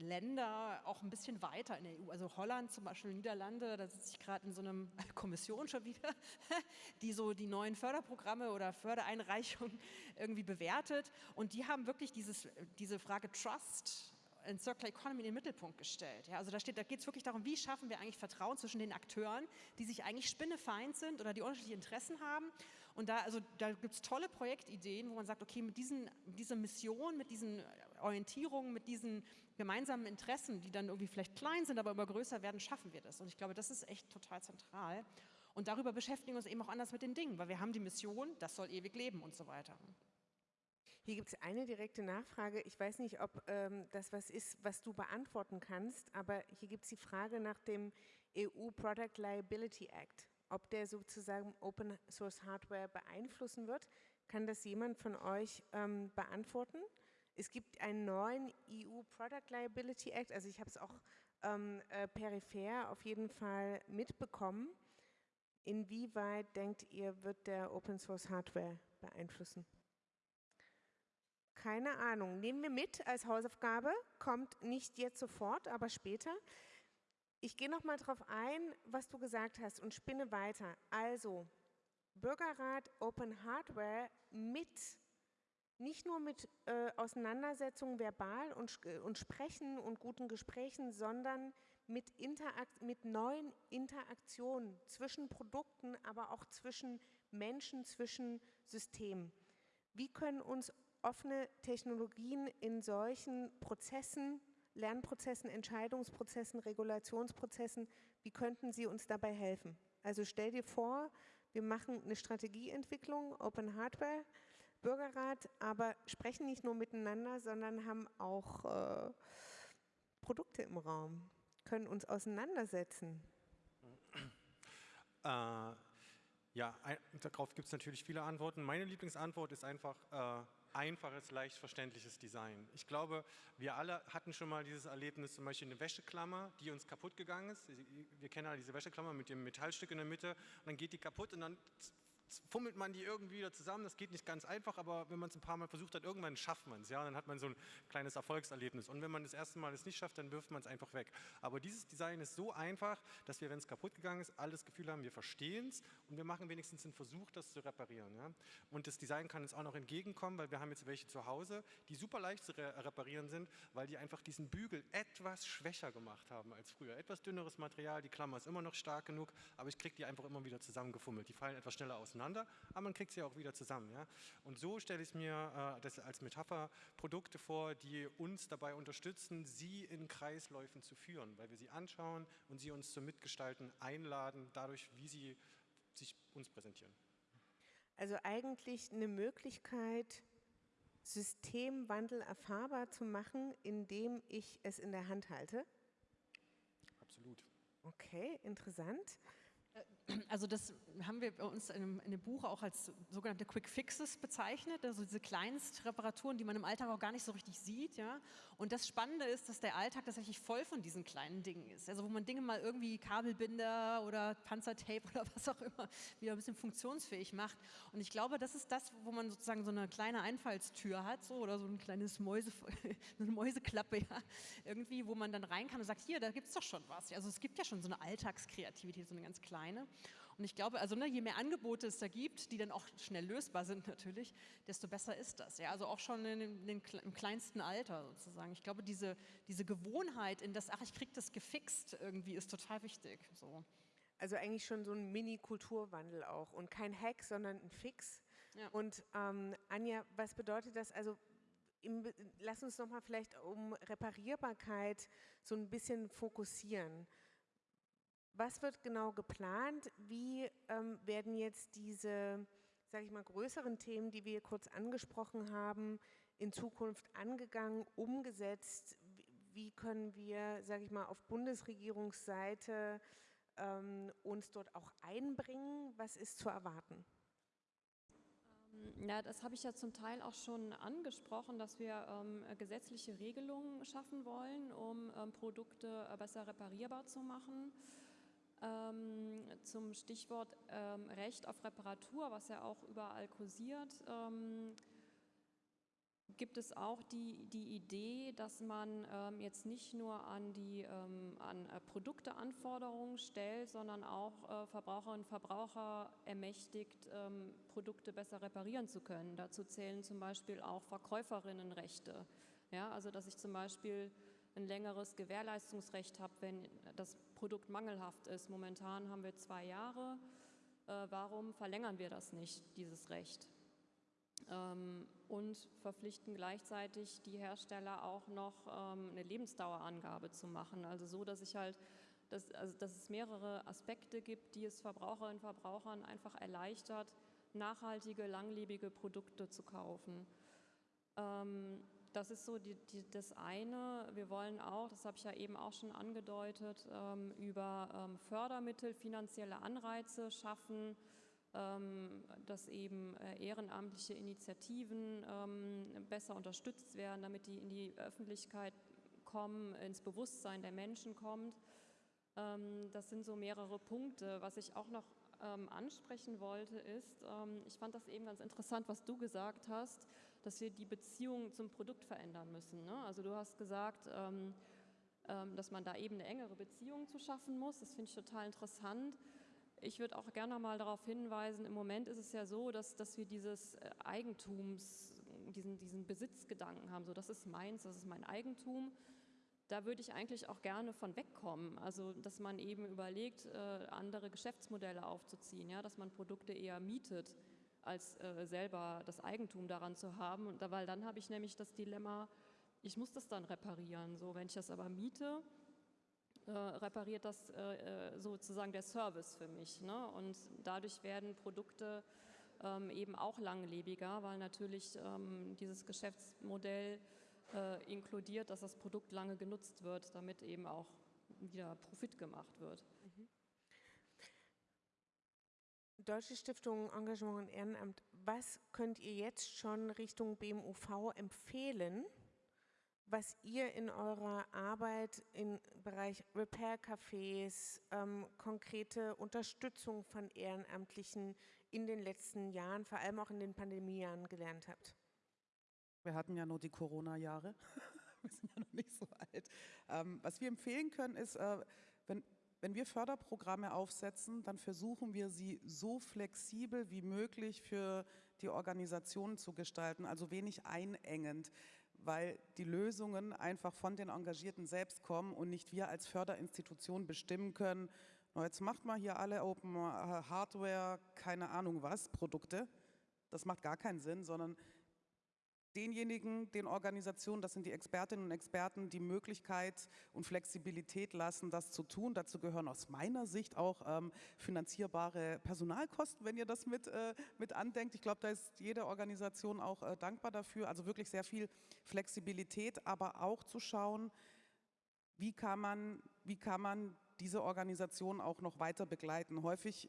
Länder auch ein bisschen weiter in der EU. Also Holland zum Beispiel, Niederlande, da sitze ich gerade in so einer Kommission schon wieder, die so die neuen Förderprogramme oder Fördereinreichungen irgendwie bewertet. Und die haben wirklich dieses, diese Frage Trust in Circular Economy in den Mittelpunkt gestellt. Ja, also da, da geht es wirklich darum, wie schaffen wir eigentlich Vertrauen zwischen den Akteuren, die sich eigentlich spinnefeind sind oder die unterschiedliche Interessen haben. Und da, also, da gibt es tolle Projektideen, wo man sagt, okay, mit diesen, dieser Mission, mit diesen Orientierungen, mit diesen gemeinsamen Interessen, die dann irgendwie vielleicht klein sind, aber immer größer werden, schaffen wir das. Und ich glaube, das ist echt total zentral. Und darüber beschäftigen wir uns eben auch anders mit den Dingen, weil wir haben die Mission, das soll ewig leben und so weiter. Hier gibt es eine direkte Nachfrage. Ich weiß nicht, ob ähm, das was ist, was du beantworten kannst, aber hier gibt es die Frage nach dem EU Product Liability Act, ob der sozusagen Open Source Hardware beeinflussen wird. Kann das jemand von euch ähm, beantworten? Es gibt einen neuen EU Product Liability Act, also ich habe es auch ähm, äh, peripher auf jeden Fall mitbekommen. Inwieweit denkt ihr, wird der Open Source Hardware beeinflussen? Keine Ahnung. Nehmen wir mit als Hausaufgabe, kommt nicht jetzt sofort, aber später. Ich gehe noch mal darauf ein, was du gesagt hast und spinne weiter. Also, Bürgerrat Open Hardware mit nicht nur mit äh, Auseinandersetzungen verbal und, äh, und Sprechen und guten Gesprächen, sondern mit, Interakt mit neuen Interaktionen zwischen Produkten, aber auch zwischen Menschen, zwischen Systemen. Wie können uns offene Technologien in solchen Prozessen, Lernprozessen, Entscheidungsprozessen, Regulationsprozessen, wie könnten sie uns dabei helfen? Also stell dir vor, wir machen eine Strategieentwicklung, Open Hardware, Bürgerrat, aber sprechen nicht nur miteinander, sondern haben auch äh, Produkte im Raum, können uns auseinandersetzen. Äh, ja, ein, darauf gibt es natürlich viele Antworten. Meine Lieblingsantwort ist einfach äh, einfaches, leicht verständliches Design. Ich glaube, wir alle hatten schon mal dieses Erlebnis, zum Beispiel eine Wäscheklammer, die uns kaputt gegangen ist. Wir kennen ja diese Wäscheklammer mit dem Metallstück in der Mitte und dann geht die kaputt und dann fummelt man die irgendwie wieder zusammen. Das geht nicht ganz einfach, aber wenn man es ein paar Mal versucht hat, irgendwann schafft man es. Ja? Dann hat man so ein kleines Erfolgserlebnis. Und wenn man das erste Mal es nicht schafft, dann wirft man es einfach weg. Aber dieses Design ist so einfach, dass wir, wenn es kaputt gegangen ist, alles Gefühl haben, wir verstehen es und wir machen wenigstens einen Versuch, das zu reparieren. Ja? Und das Design kann uns auch noch entgegenkommen, weil wir haben jetzt welche zu Hause, die super leicht zu re reparieren sind, weil die einfach diesen Bügel etwas schwächer gemacht haben als früher. Etwas dünneres Material, die Klammer ist immer noch stark genug, aber ich kriege die einfach immer wieder zusammengefummelt. Die fallen etwas schneller auseinander auseinander, aber man kriegt sie auch wieder zusammen. Ja? Und so stelle ich mir äh, das als Metapher Produkte vor, die uns dabei unterstützen, sie in Kreisläufen zu führen, weil wir sie anschauen und sie uns zum Mitgestalten einladen, dadurch, wie sie sich uns präsentieren. Also eigentlich eine Möglichkeit, Systemwandel erfahrbar zu machen, indem ich es in der Hand halte? Absolut. Okay, interessant. Also das haben wir bei uns in dem, in dem, Buch auch als sogenannte Quick Fixes bezeichnet, also diese Kleinstreparaturen, die man im Alltag auch gar nicht so richtig sieht. Ja? Und das Spannende ist, dass der Alltag tatsächlich voll von diesen kleinen Dingen ist. Also wo man Dinge mal irgendwie Kabelbinder oder Panzertape oder was auch immer wieder ein bisschen funktionsfähig macht. Und ich glaube, das ist das, wo man sozusagen so eine kleine Einfallstür hat so, oder so ein kleines Mäuse, eine Mäuseklappe, ja? irgendwie, wo man dann rein kann und sagt, hier, da gibt es doch schon was. Also es gibt ja schon so eine Alltagskreativität, so eine ganz kleine. Und ich glaube, also ne, je mehr Angebote es da gibt, die dann auch schnell lösbar sind natürlich, desto besser ist das. Ja? Also auch schon in, in, in, im kleinsten Alter sozusagen. Ich glaube, diese, diese Gewohnheit in das, ach, ich kriege das gefixt irgendwie, ist total wichtig. So. Also eigentlich schon so ein Mini-Kulturwandel auch und kein Hack, sondern ein Fix. Ja. Und ähm, Anja, was bedeutet das? Also im, lass uns nochmal vielleicht um Reparierbarkeit so ein bisschen fokussieren. Was wird genau geplant? Wie ähm, werden jetzt diese, sage ich mal, größeren Themen, die wir kurz angesprochen haben, in Zukunft angegangen, umgesetzt? Wie können wir, sage ich mal, auf Bundesregierungsseite ähm, uns dort auch einbringen? Was ist zu erwarten? Ja, das habe ich ja zum Teil auch schon angesprochen, dass wir ähm, gesetzliche Regelungen schaffen wollen, um ähm, Produkte besser reparierbar zu machen. Ähm, zum Stichwort ähm, Recht auf Reparatur, was ja auch überall kursiert, ähm, gibt es auch die, die Idee, dass man ähm, jetzt nicht nur an die ähm, an äh, Produkteanforderungen stellt, sondern auch äh, Verbraucherinnen und Verbraucher ermächtigt, ähm, Produkte besser reparieren zu können. Dazu zählen zum Beispiel auch Verkäuferinnenrechte. Ja, also dass ich zum Beispiel ein längeres Gewährleistungsrecht habe, wenn das Produkt mangelhaft ist. Momentan haben wir zwei Jahre. Äh, warum verlängern wir das nicht, dieses Recht? Ähm, und verpflichten gleichzeitig die Hersteller auch noch ähm, eine Lebensdauerangabe zu machen. Also so, dass ich halt, dass, also dass es mehrere Aspekte gibt, die es Verbraucherinnen und Verbrauchern einfach erleichtert, nachhaltige, langlebige Produkte zu kaufen. Ähm, das ist so die, die, das eine. Wir wollen auch, das habe ich ja eben auch schon angedeutet, ähm, über ähm, Fördermittel finanzielle Anreize schaffen, ähm, dass eben äh, ehrenamtliche Initiativen besser unterstützt werden, damit die in die Öffentlichkeit kommen, ins Bewusstsein der Menschen kommt. Das sind so mehrere Punkte. Was ich auch noch ansprechen wollte, ist, ich fand das eben ganz interessant, was du gesagt hast, dass wir die Beziehung zum Produkt verändern müssen. Ne? Also du hast gesagt, ähm, ähm, dass man da eben eine engere Beziehung zu schaffen muss. Das finde ich total interessant. Ich würde auch gerne mal darauf hinweisen, im Moment ist es ja so, dass, dass wir dieses äh, Eigentums, diesen, diesen Besitzgedanken haben, so das ist meins, das ist mein Eigentum. Da würde ich eigentlich auch gerne von wegkommen. Also, dass man eben überlegt, äh, andere Geschäftsmodelle aufzuziehen, ja, dass man Produkte eher mietet als äh, selber das Eigentum daran zu haben. Und da, weil dann habe ich nämlich das Dilemma, ich muss das dann reparieren. So, wenn ich das aber miete, äh, repariert das äh, äh sozusagen der Service für mich. Ne? Und dadurch werden Produkte ähm, eben auch langlebiger, weil natürlich ähm, dieses Geschäftsmodell äh, inkludiert, dass das Produkt lange genutzt wird, damit eben auch wieder Profit gemacht wird. Mhm. Deutsche Stiftung Engagement und Ehrenamt, was könnt ihr jetzt schon Richtung BMUV empfehlen, was ihr in eurer Arbeit im Bereich Repair-Cafés, ähm, konkrete Unterstützung von Ehrenamtlichen in den letzten Jahren, vor allem auch in den Pandemiejahren gelernt habt? Wir hatten ja nur die Corona-Jahre. wir sind ja noch nicht so alt. Ähm, was wir empfehlen können, ist, äh, wenn wenn wir Förderprogramme aufsetzen, dann versuchen wir sie so flexibel wie möglich für die Organisationen zu gestalten, also wenig einengend, weil die Lösungen einfach von den Engagierten selbst kommen und nicht wir als Förderinstitution bestimmen können, oh, jetzt macht mal hier alle Open Hardware, keine Ahnung was, Produkte. Das macht gar keinen Sinn, sondern denjenigen, den Organisationen, das sind die Expertinnen und Experten, die Möglichkeit und Flexibilität lassen, das zu tun. Dazu gehören aus meiner Sicht auch ähm, finanzierbare Personalkosten, wenn ihr das mit, äh, mit andenkt. Ich glaube, da ist jede Organisation auch äh, dankbar dafür. Also wirklich sehr viel Flexibilität, aber auch zu schauen, wie kann man, wie kann man diese Organisation auch noch weiter begleiten. Häufig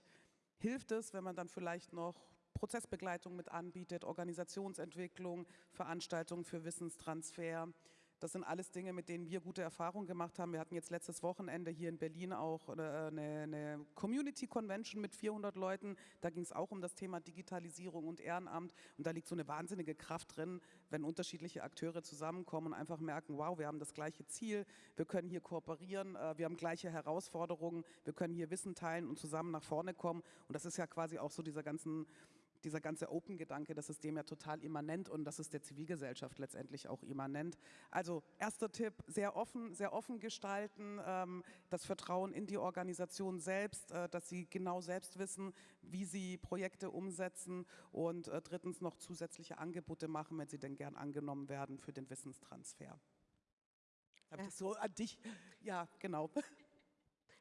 hilft es, wenn man dann vielleicht noch Prozessbegleitung mit anbietet, Organisationsentwicklung, Veranstaltungen für Wissenstransfer. Das sind alles Dinge, mit denen wir gute Erfahrungen gemacht haben. Wir hatten jetzt letztes Wochenende hier in Berlin auch äh, eine, eine Community Convention mit 400 Leuten. Da ging es auch um das Thema Digitalisierung und Ehrenamt. Und da liegt so eine wahnsinnige Kraft drin, wenn unterschiedliche Akteure zusammenkommen und einfach merken, wow, wir haben das gleiche Ziel, wir können hier kooperieren, äh, wir haben gleiche Herausforderungen, wir können hier Wissen teilen und zusammen nach vorne kommen. Und das ist ja quasi auch so dieser ganzen dieser ganze Open-Gedanke, das ist dem ja total immanent und das ist der Zivilgesellschaft letztendlich auch immanent. Also erster Tipp, sehr offen, sehr offen gestalten, ähm, das Vertrauen in die Organisation selbst, äh, dass sie genau selbst wissen, wie sie Projekte umsetzen und äh, drittens noch zusätzliche Angebote machen, wenn sie denn gern angenommen werden für den Wissenstransfer. Habe ich so an dich? Ja, genau.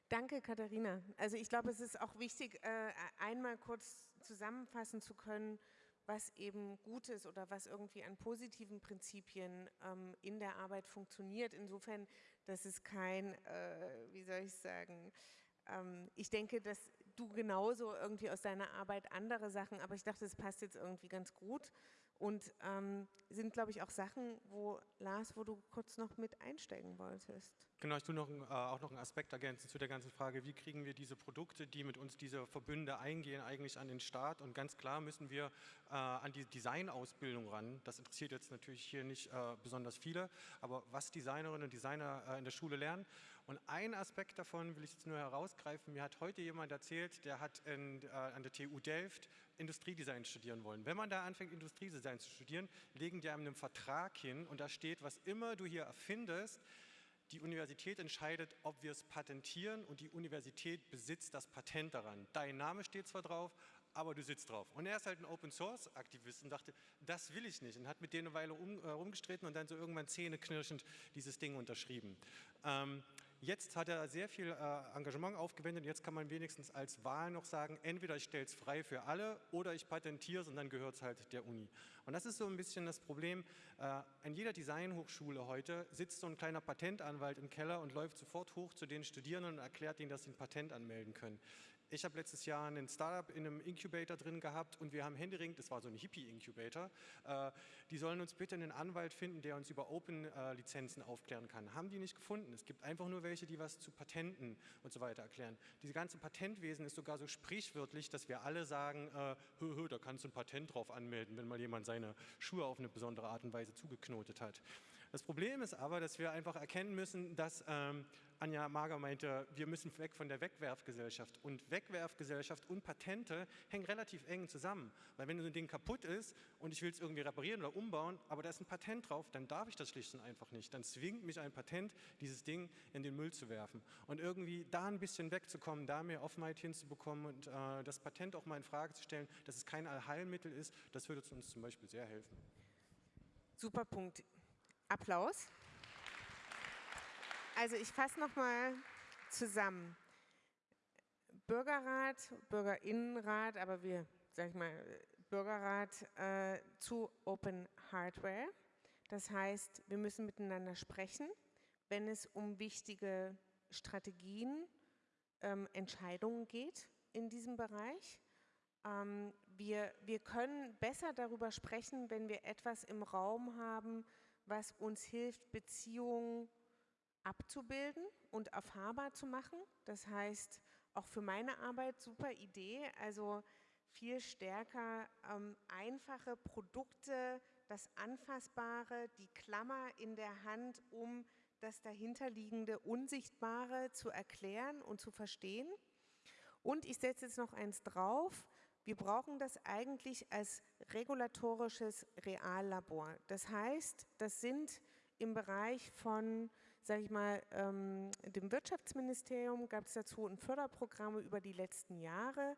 Danke, Katharina. Also ich glaube, es ist auch wichtig, äh, einmal kurz zusammenfassen zu können, was eben gut ist oder was irgendwie an positiven Prinzipien ähm, in der Arbeit funktioniert. Insofern, dass es kein, äh, wie soll ich sagen, ähm, ich denke, dass du genauso irgendwie aus deiner Arbeit andere Sachen, aber ich dachte, es passt jetzt irgendwie ganz gut und ähm, sind, glaube ich, auch Sachen, wo, Lars, wo du kurz noch mit einsteigen wolltest. Genau, ich tue noch, äh, auch noch einen Aspekt ergänzen zu der ganzen Frage, wie kriegen wir diese Produkte, die mit uns diese Verbünde eingehen, eigentlich an den Start. Und ganz klar müssen wir äh, an die Designausbildung ran. Das interessiert jetzt natürlich hier nicht äh, besonders viele, aber was Designerinnen und Designer äh, in der Schule lernen. Und ein Aspekt davon will ich jetzt nur herausgreifen. Mir hat heute jemand erzählt, der hat in, äh, an der TU Delft Industriedesign studieren wollen. Wenn man da anfängt, Industriedesign zu studieren, legen die einem einen Vertrag hin und da steht, was immer du hier erfindest, die Universität entscheidet, ob wir es patentieren und die Universität besitzt das Patent daran. Dein Name steht zwar drauf, aber du sitzt drauf. Und er ist halt ein Open-Source-Aktivist und dachte, das will ich nicht. Und hat mit denen eine Weile um, äh, rumgestritten und dann so irgendwann zähneknirschend dieses Ding unterschrieben. Ähm, Jetzt hat er sehr viel äh, Engagement aufgewendet. Jetzt kann man wenigstens als Wahl noch sagen, entweder ich stelle es frei für alle oder ich patentiere es und dann gehört es halt der Uni. Und das ist so ein bisschen das Problem. Äh, an jeder Designhochschule heute sitzt so ein kleiner Patentanwalt im Keller und läuft sofort hoch zu den Studierenden und erklärt ihnen, dass sie ein Patent anmelden können. Ich habe letztes Jahr einen Startup in einem Incubator drin gehabt und wir haben Händering, das war so ein Hippie-Incubator, äh, die sollen uns bitte einen Anwalt finden, der uns über Open-Lizenzen aufklären kann. Haben die nicht gefunden. Es gibt einfach nur welche, die was zu Patenten und so weiter erklären. Diese ganze Patentwesen ist sogar so sprichwörtlich, dass wir alle sagen, äh, hö, hö, da kannst du ein Patent drauf anmelden, wenn mal jemand seine Schuhe auf eine besondere Art und Weise zugeknotet hat. Das Problem ist aber, dass wir einfach erkennen müssen, dass ähm, Anja Mager meinte, wir müssen weg von der Wegwerfgesellschaft. Und Wegwerfgesellschaft und Patente hängen relativ eng zusammen. Weil wenn so ein Ding kaputt ist und ich will es irgendwie reparieren oder umbauen, aber da ist ein Patent drauf, dann darf ich das schlicht und einfach nicht. Dann zwingt mich ein Patent, dieses Ding in den Müll zu werfen. Und irgendwie da ein bisschen wegzukommen, da mehr Offenheit hinzubekommen und äh, das Patent auch mal in Frage zu stellen, dass es kein Allheilmittel ist, das würde uns zum Beispiel sehr helfen. Super Punkt. Applaus. Also ich fasse nochmal zusammen. Bürgerrat, Bürgerinnenrat, aber wir, sag ich mal, Bürgerrat äh, zu Open Hardware. Das heißt, wir müssen miteinander sprechen, wenn es um wichtige Strategien, ähm, Entscheidungen geht in diesem Bereich. Ähm, wir, wir können besser darüber sprechen, wenn wir etwas im Raum haben, was uns hilft, Beziehungen abzubilden und erfahrbar zu machen. Das heißt, auch für meine Arbeit super Idee, also viel stärker ähm, einfache Produkte, das Anfassbare, die Klammer in der Hand, um das dahinterliegende Unsichtbare zu erklären und zu verstehen. Und ich setze jetzt noch eins drauf, wir brauchen das eigentlich als regulatorisches Reallabor. Das heißt, das sind im Bereich von sage ich mal, ähm, dem Wirtschaftsministerium gab es dazu ein Förderprogramm über die letzten Jahre,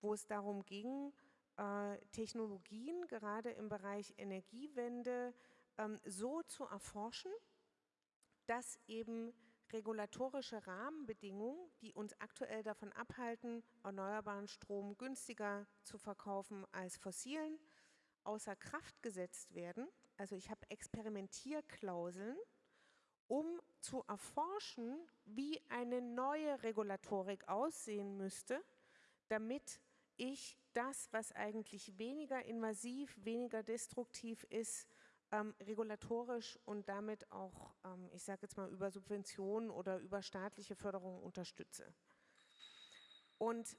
wo es darum ging, äh, Technologien gerade im Bereich Energiewende ähm, so zu erforschen, dass eben regulatorische Rahmenbedingungen, die uns aktuell davon abhalten, erneuerbaren Strom günstiger zu verkaufen als fossilen, außer Kraft gesetzt werden. Also ich habe Experimentierklauseln, um zu erforschen, wie eine neue Regulatorik aussehen müsste, damit ich das, was eigentlich weniger invasiv, weniger destruktiv ist, ähm, regulatorisch und damit auch, ähm, ich sage jetzt mal, über Subventionen oder über staatliche Förderung unterstütze. Und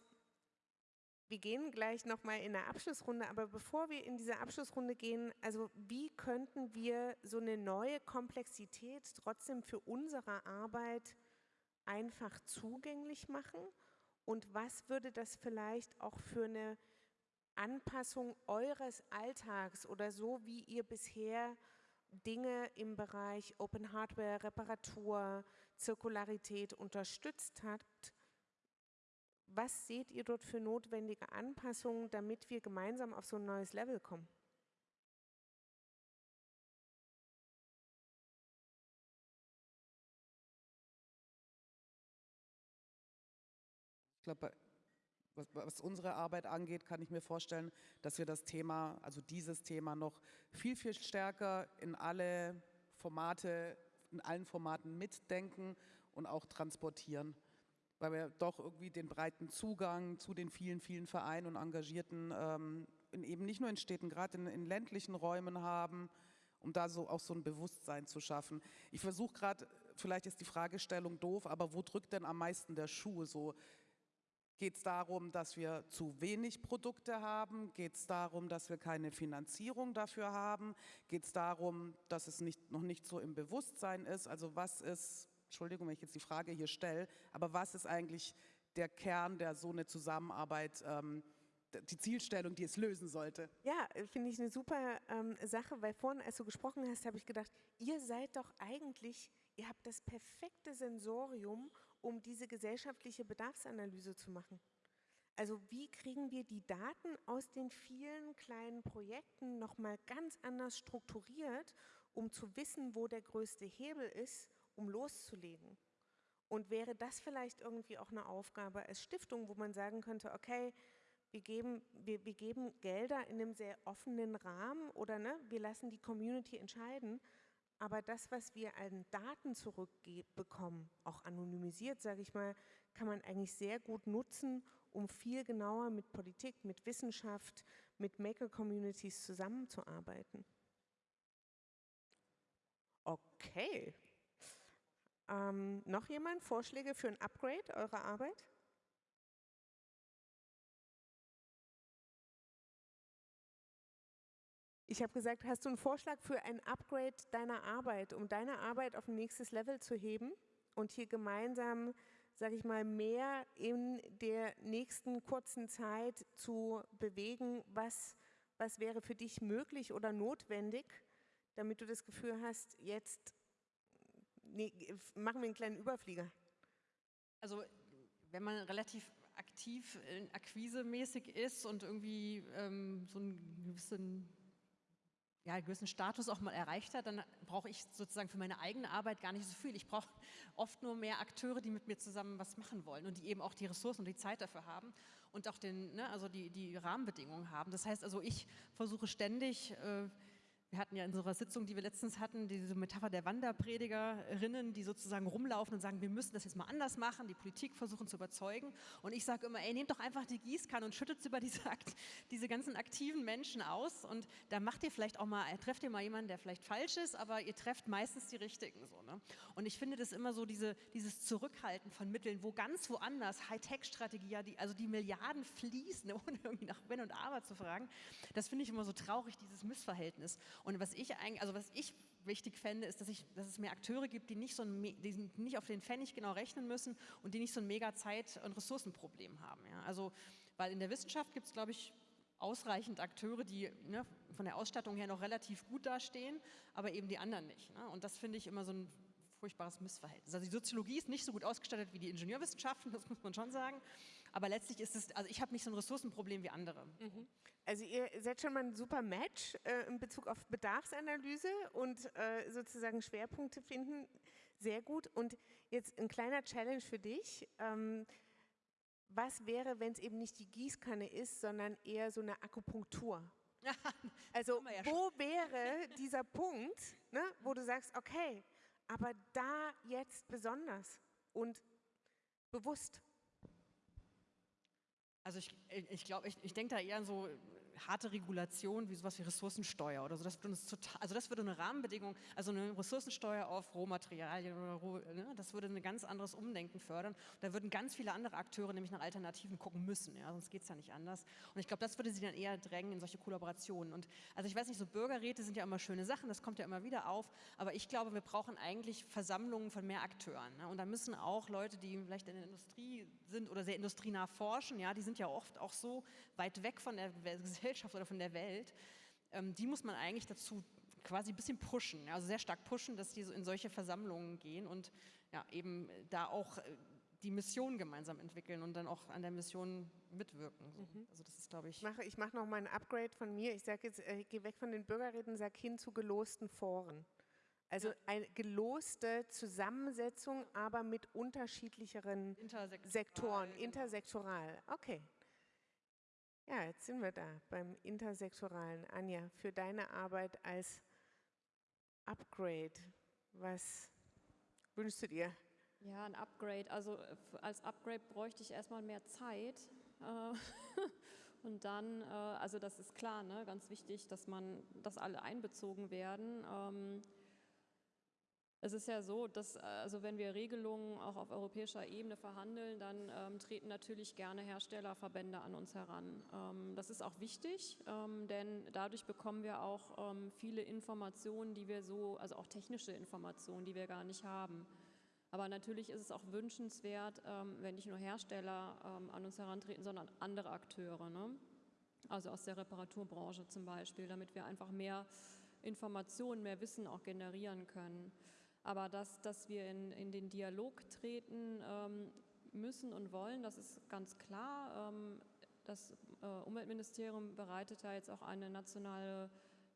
wir gehen gleich nochmal in der Abschlussrunde, aber bevor wir in diese Abschlussrunde gehen, also wie könnten wir so eine neue Komplexität trotzdem für unsere Arbeit einfach zugänglich machen? Und was würde das vielleicht auch für eine Anpassung eures Alltags oder so, wie ihr bisher Dinge im Bereich Open Hardware, Reparatur, Zirkularität unterstützt habt, was seht ihr dort für notwendige Anpassungen, damit wir gemeinsam auf so ein neues Level kommen? Ich glaube, was, unsere Arbeit angeht, kann ich mir vorstellen, dass wir das Thema, also dieses Thema noch viel, viel stärker in alle Formate, in allen Formaten mitdenken und auch transportieren weil wir doch irgendwie den breiten Zugang zu den vielen, vielen Vereinen und Engagierten ähm, in eben nicht nur in Städten, gerade in, in, ländlichen Räumen haben, um da so auch so ein Bewusstsein zu schaffen. Ich versuche gerade, vielleicht ist die Fragestellung doof, aber wo drückt denn am meisten der Schuh? So geht es darum, dass wir zu wenig Produkte haben? Geht es darum, dass wir keine Finanzierung dafür haben? Geht es darum, dass es nicht, noch nicht so im Bewusstsein ist? Also was ist Entschuldigung, wenn ich jetzt die Frage hier stelle, aber was ist eigentlich der Kern, der so eine Zusammenarbeit, ähm, die Zielstellung, die es lösen sollte? Ja, äh, finde ich eine super ähm, Sache, weil vorhin, als du gesprochen hast, habe ich gedacht, ihr seid doch eigentlich, ihr habt das perfekte Sensorium, um diese gesellschaftliche Bedarfsanalyse zu machen. Also wie kriegen wir die Daten aus den vielen kleinen Projekten nochmal ganz anders strukturiert, um zu wissen, wo der größte Hebel ist um loszulegen. Und wäre das vielleicht irgendwie auch eine Aufgabe als Stiftung, wo man sagen könnte, okay, wir geben, wir, wir geben Gelder in einem sehr offenen Rahmen oder ne, wir lassen die Community entscheiden, aber das, was wir an Daten zurückbekommen, auch anonymisiert, sage ich mal, kann man eigentlich sehr gut nutzen, um viel genauer mit Politik, mit Wissenschaft, mit Maker-Communities zusammenzuarbeiten. Okay, ähm, noch jemand? Vorschläge für ein Upgrade eurer Arbeit? Ich habe gesagt, hast du einen Vorschlag für ein Upgrade deiner Arbeit, um deine Arbeit auf ein nächstes Level zu heben und hier gemeinsam, sage ich mal, mehr in der nächsten kurzen Zeit zu bewegen? Was, was wäre für dich möglich oder notwendig, damit du das Gefühl hast, jetzt nee, machen wir einen kleinen Überflieger. Also wenn man relativ aktiv in akquisemäßig ist und irgendwie ähm, so einen gewissen, ja, gewissen Status auch mal erreicht hat, dann brauche ich sozusagen für meine eigene Arbeit gar nicht so viel. Ich brauche oft nur mehr Akteure, die mit mir zusammen was machen wollen und die eben auch die Ressourcen und die Zeit dafür haben und auch den, ne, also die, die Rahmenbedingungen haben. Das heißt also, ich versuche ständig äh, wir hatten ja in unserer Sitzung, die wir letztens hatten, diese Metapher der Wanderpredigerinnen, die sozusagen rumlaufen und sagen, wir müssen das jetzt mal anders machen, die Politik versuchen zu überzeugen. Und ich sage immer, ey, nehmt doch einfach die Gießkanne und schüttet über diese, diese ganzen aktiven Menschen aus. Und da macht ihr vielleicht auch mal, trefft ihr mal jemanden, der vielleicht falsch ist, aber ihr trefft meistens die Richtigen. So, ne? Und ich finde das immer so, diese, dieses Zurückhalten von Mitteln, wo ganz woanders Hightech-Strategie, ja, die, also die Milliarden fließen, ohne irgendwie nach Wenn und Aber zu fragen, das finde ich immer so traurig, dieses Missverhältnis. Und was ich eigentlich, also was ich wichtig fände, ist, dass, ich, dass es mehr Akteure gibt, die nicht, so ein, die nicht auf den Pfennig genau rechnen müssen und die nicht so ein mega Zeit- und Ressourcenproblem haben. Ja? Also, weil in der Wissenschaft gibt es, glaube ich, ausreichend Akteure, die ne, von der Ausstattung her noch relativ gut dastehen, aber eben die anderen nicht. Ne? Und das finde ich immer so ein furchtbares Missverhältnis. Also die Soziologie ist nicht so gut ausgestattet wie die Ingenieurwissenschaften, das muss man schon sagen. Aber letztlich ist es, also ich habe nicht so ein Ressourcenproblem wie andere. Mhm. Also ihr seid schon mal ein super Match äh, in Bezug auf Bedarfsanalyse und äh, sozusagen Schwerpunkte finden. Sehr gut. Und jetzt ein kleiner Challenge für dich. Ähm, was wäre, wenn es eben nicht die Gießkanne ist, sondern eher so eine Akupunktur? also ja wo wäre dieser Punkt, ne, wo du sagst, okay, aber da jetzt besonders und bewusst? Also ich, ich glaube, ich, ich denke da eher an so harte Regulation wie sowas wie Ressourcensteuer oder so. Das würde uns total, also das würde eine Rahmenbedingung, also eine Ressourcensteuer auf Rohmaterialien oder ne, das würde ein ganz anderes Umdenken fördern. Da würden ganz viele andere Akteure nämlich nach Alternativen gucken müssen, ja, sonst geht es ja nicht anders. Und ich glaube, das würde sie dann eher drängen in solche Kollaborationen. Und also ich weiß nicht, so Bürgerräte sind ja immer schöne Sachen, das kommt ja immer wieder auf, aber ich glaube, wir brauchen eigentlich Versammlungen von mehr Akteuren. Ne? Und da müssen auch Leute, die vielleicht in der Industrie sind oder sehr industrienah forschen, ja, die sind ja oft auch so weit weg von der Gesellschaft oder von der Welt, ähm, die muss man eigentlich dazu quasi ein bisschen pushen, also sehr stark pushen, dass die so in solche Versammlungen gehen und ja, eben da auch äh, die Mission gemeinsam entwickeln und dann auch an der Mission mitwirken. So. Mhm. Also das ist, glaube ich. Ich mache, ich mache noch mal ein Upgrade von mir. Ich sage jetzt, äh, ich gehe weg von den Bürgerräten, sage hin zu gelosten Foren. Also eine geloste Zusammensetzung, aber mit unterschiedlicheren Sektoren, genau. intersektoral. Okay. Ja, jetzt sind wir da beim Intersektoralen. Anja, für deine Arbeit als Upgrade, was wünschst du dir? Ja, ein Upgrade. Also als Upgrade bräuchte ich erstmal mehr Zeit. Äh, und dann, äh, also das ist klar, ne, ganz wichtig, dass man, dass alle einbezogen werden. Es ist ja so, dass also wenn wir Regelungen auch auf europäischer Ebene verhandeln, dann ähm, treten natürlich gerne Herstellerverbände an uns heran. Ähm, das ist auch wichtig, ähm, denn dadurch bekommen wir auch ähm, viele Informationen, die wir so, also auch technische Informationen, die wir gar nicht haben. Aber natürlich ist es auch wünschenswert, ähm, wenn nicht nur Hersteller ähm, an uns herantreten, sondern andere Akteure, ne? also aus der Reparaturbranche zum Beispiel, damit wir einfach mehr Informationen, mehr Wissen auch generieren können. Aber dass, dass wir in, in den Dialog treten ähm, müssen und wollen, das ist ganz klar. Ähm, das äh, Umweltministerium bereitet da jetzt auch eine nationale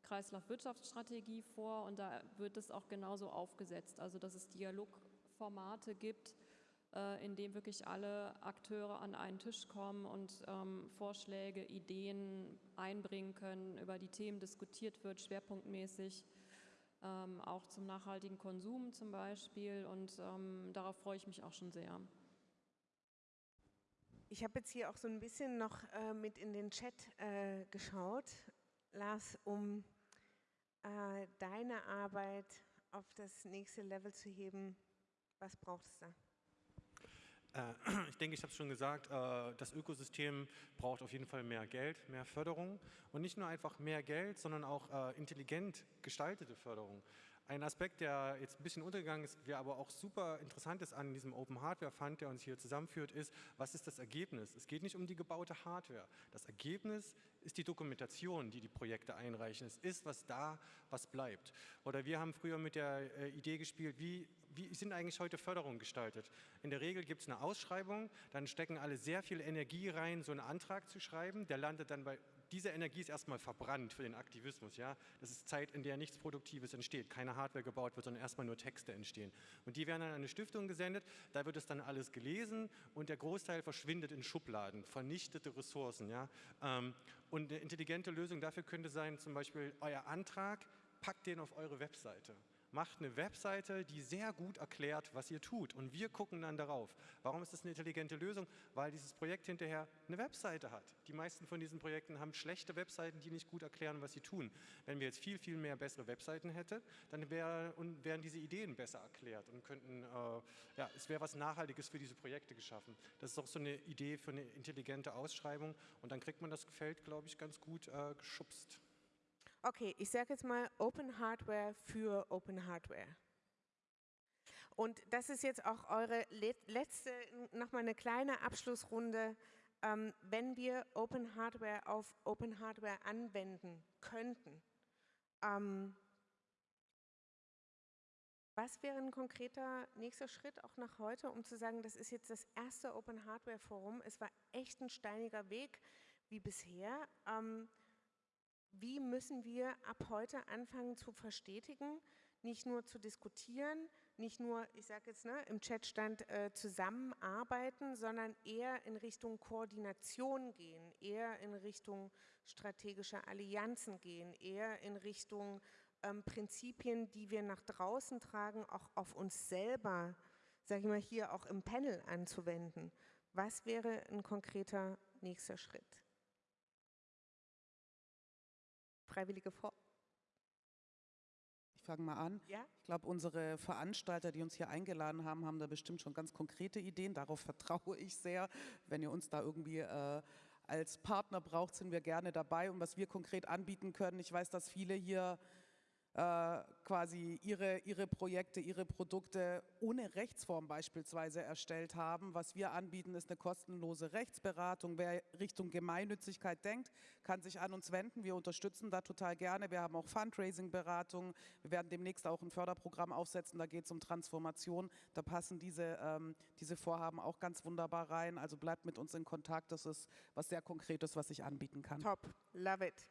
Kreislaufwirtschaftsstrategie vor und da wird es auch genauso aufgesetzt, also dass es Dialogformate gibt, äh, in dem wirklich alle Akteure an einen Tisch kommen und ähm, Vorschläge, Ideen einbringen können, über die Themen diskutiert wird, schwerpunktmäßig ähm, auch zum nachhaltigen Konsum zum Beispiel und ähm, darauf freue ich mich auch schon sehr. Ich habe jetzt hier auch so ein bisschen noch äh, mit in den Chat äh, geschaut, Lars, um äh, deine Arbeit auf das nächste Level zu heben. Was braucht es da? Ich denke, ich habe es schon gesagt, äh, das Ökosystem braucht auf jeden Fall mehr Geld, mehr Förderung und nicht nur einfach mehr Geld, sondern auch äh, intelligent gestaltete Förderung. Ein Aspekt, der jetzt ein bisschen untergegangen ist, der aber auch super interessant ist an diesem Open Hardware Fund, der uns hier zusammenführt, ist, was ist das Ergebnis? Es geht nicht um die gebaute Hardware. Das Ergebnis ist die Dokumentation, die die Projekte einreichen. Es ist, was da, was bleibt. Oder wir haben früher mit der äh, Idee gespielt, wie, wie sind eigentlich heute Förderungen gestaltet? In der Regel gibt es eine Ausschreibung, dann stecken alle sehr viel Energie rein, so einen Antrag zu schreiben. Der landet dann bei diese Energie ist erstmal verbrannt für den Aktivismus. Ja? Das ist Zeit, in der nichts Produktives entsteht, keine Hardware gebaut wird, sondern erstmal nur Texte entstehen. Und die werden dann an eine Stiftung gesendet, da wird es dann alles gelesen und der Großteil verschwindet in Schubladen, vernichtete Ressourcen. Ja? Ähm, und eine intelligente Lösung dafür könnte sein, zum Beispiel euer Antrag, packt den auf eure Webseite macht eine Webseite, die sehr gut erklärt, was ihr tut. Und wir gucken dann darauf. Warum ist das eine intelligente Lösung? Weil dieses Projekt hinterher eine Webseite hat. Die meisten von diesen Projekten haben schlechte Webseiten, die nicht gut erklären, was sie tun. Wenn wir jetzt viel, viel mehr bessere Webseiten hätten, dann wär, wären diese Ideen besser erklärt und könnten, äh, ja, es wäre was Nachhaltiges für diese Projekte geschaffen. Das ist auch so eine Idee für eine intelligente Ausschreibung und dann kriegt man das Feld, glaube ich, ganz gut äh, geschubst. Okay, ich sage jetzt mal Open Hardware für Open Hardware. Und das ist jetzt auch eure letzte, nochmal eine kleine Abschlussrunde. Ähm, wenn wir Open Hardware auf Open Hardware anwenden könnten, ähm, Was wäre ein konkreter nächster Schritt auch nach heute, um zu sagen, das ist jetzt das erste Open Hardware Forum. Es war echt ein steiniger Weg wie bisher. Ähm, wie müssen wir ab heute anfangen zu verstetigen, nicht nur zu diskutieren, nicht nur, ich sage jetzt, ne, im Chat stand äh, zusammenarbeiten, sondern eher in Richtung Koordination gehen, eher in Richtung strategischer Allianzen gehen, eher in Richtung ähm, Prinzipien, die wir nach draußen tragen, auch auf uns selber, sage ich mal hier auch im Panel anzuwenden. Was wäre ein konkreter nächster Schritt? Freiwillige vor. Ich fange mal an. Ja? Ich glaube, unsere Veranstalter, die uns hier eingeladen haben, haben da bestimmt schon ganz konkrete Ideen. Darauf vertraue ich sehr. Wenn ihr uns da irgendwie äh, als Partner braucht, sind wir gerne dabei. Und was wir konkret anbieten können, ich weiß, dass viele hier quasi ihre, ihre Projekte, ihre Produkte ohne Rechtsform beispielsweise erstellt haben. Was wir anbieten, ist eine kostenlose Rechtsberatung. Wer Richtung Gemeinnützigkeit denkt, kann sich an uns wenden. Wir unterstützen da total gerne. Wir haben auch Fundraising-Beratung. Wir werden demnächst auch ein Förderprogramm aufsetzen. Da geht es um Transformation. Da passen diese, ähm, diese Vorhaben auch ganz wunderbar rein. Also bleibt mit uns in Kontakt. Das ist was sehr Konkretes, was ich anbieten kann. Top, love it.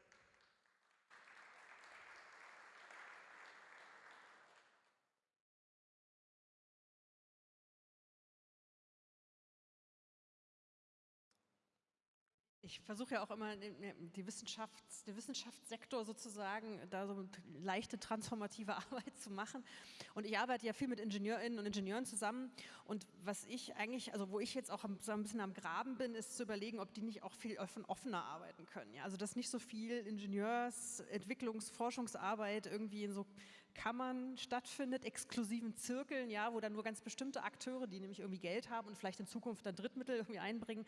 Ich versuche ja auch immer, die Wissenschafts-, den Wissenschaftssektor sozusagen, da so leichte transformative Arbeit zu machen. Und ich arbeite ja viel mit IngenieurInnen und Ingenieuren zusammen. Und was ich eigentlich, also wo ich jetzt auch so ein bisschen am Graben bin, ist zu überlegen, ob die nicht auch viel offener arbeiten können. Ja? Also dass nicht so viel Ingenieurs-, Entwicklungs-, Forschungsarbeit irgendwie in so Kammern stattfindet, exklusiven Zirkeln, ja, wo dann nur ganz bestimmte Akteure, die nämlich irgendwie Geld haben und vielleicht in Zukunft dann Drittmittel irgendwie einbringen,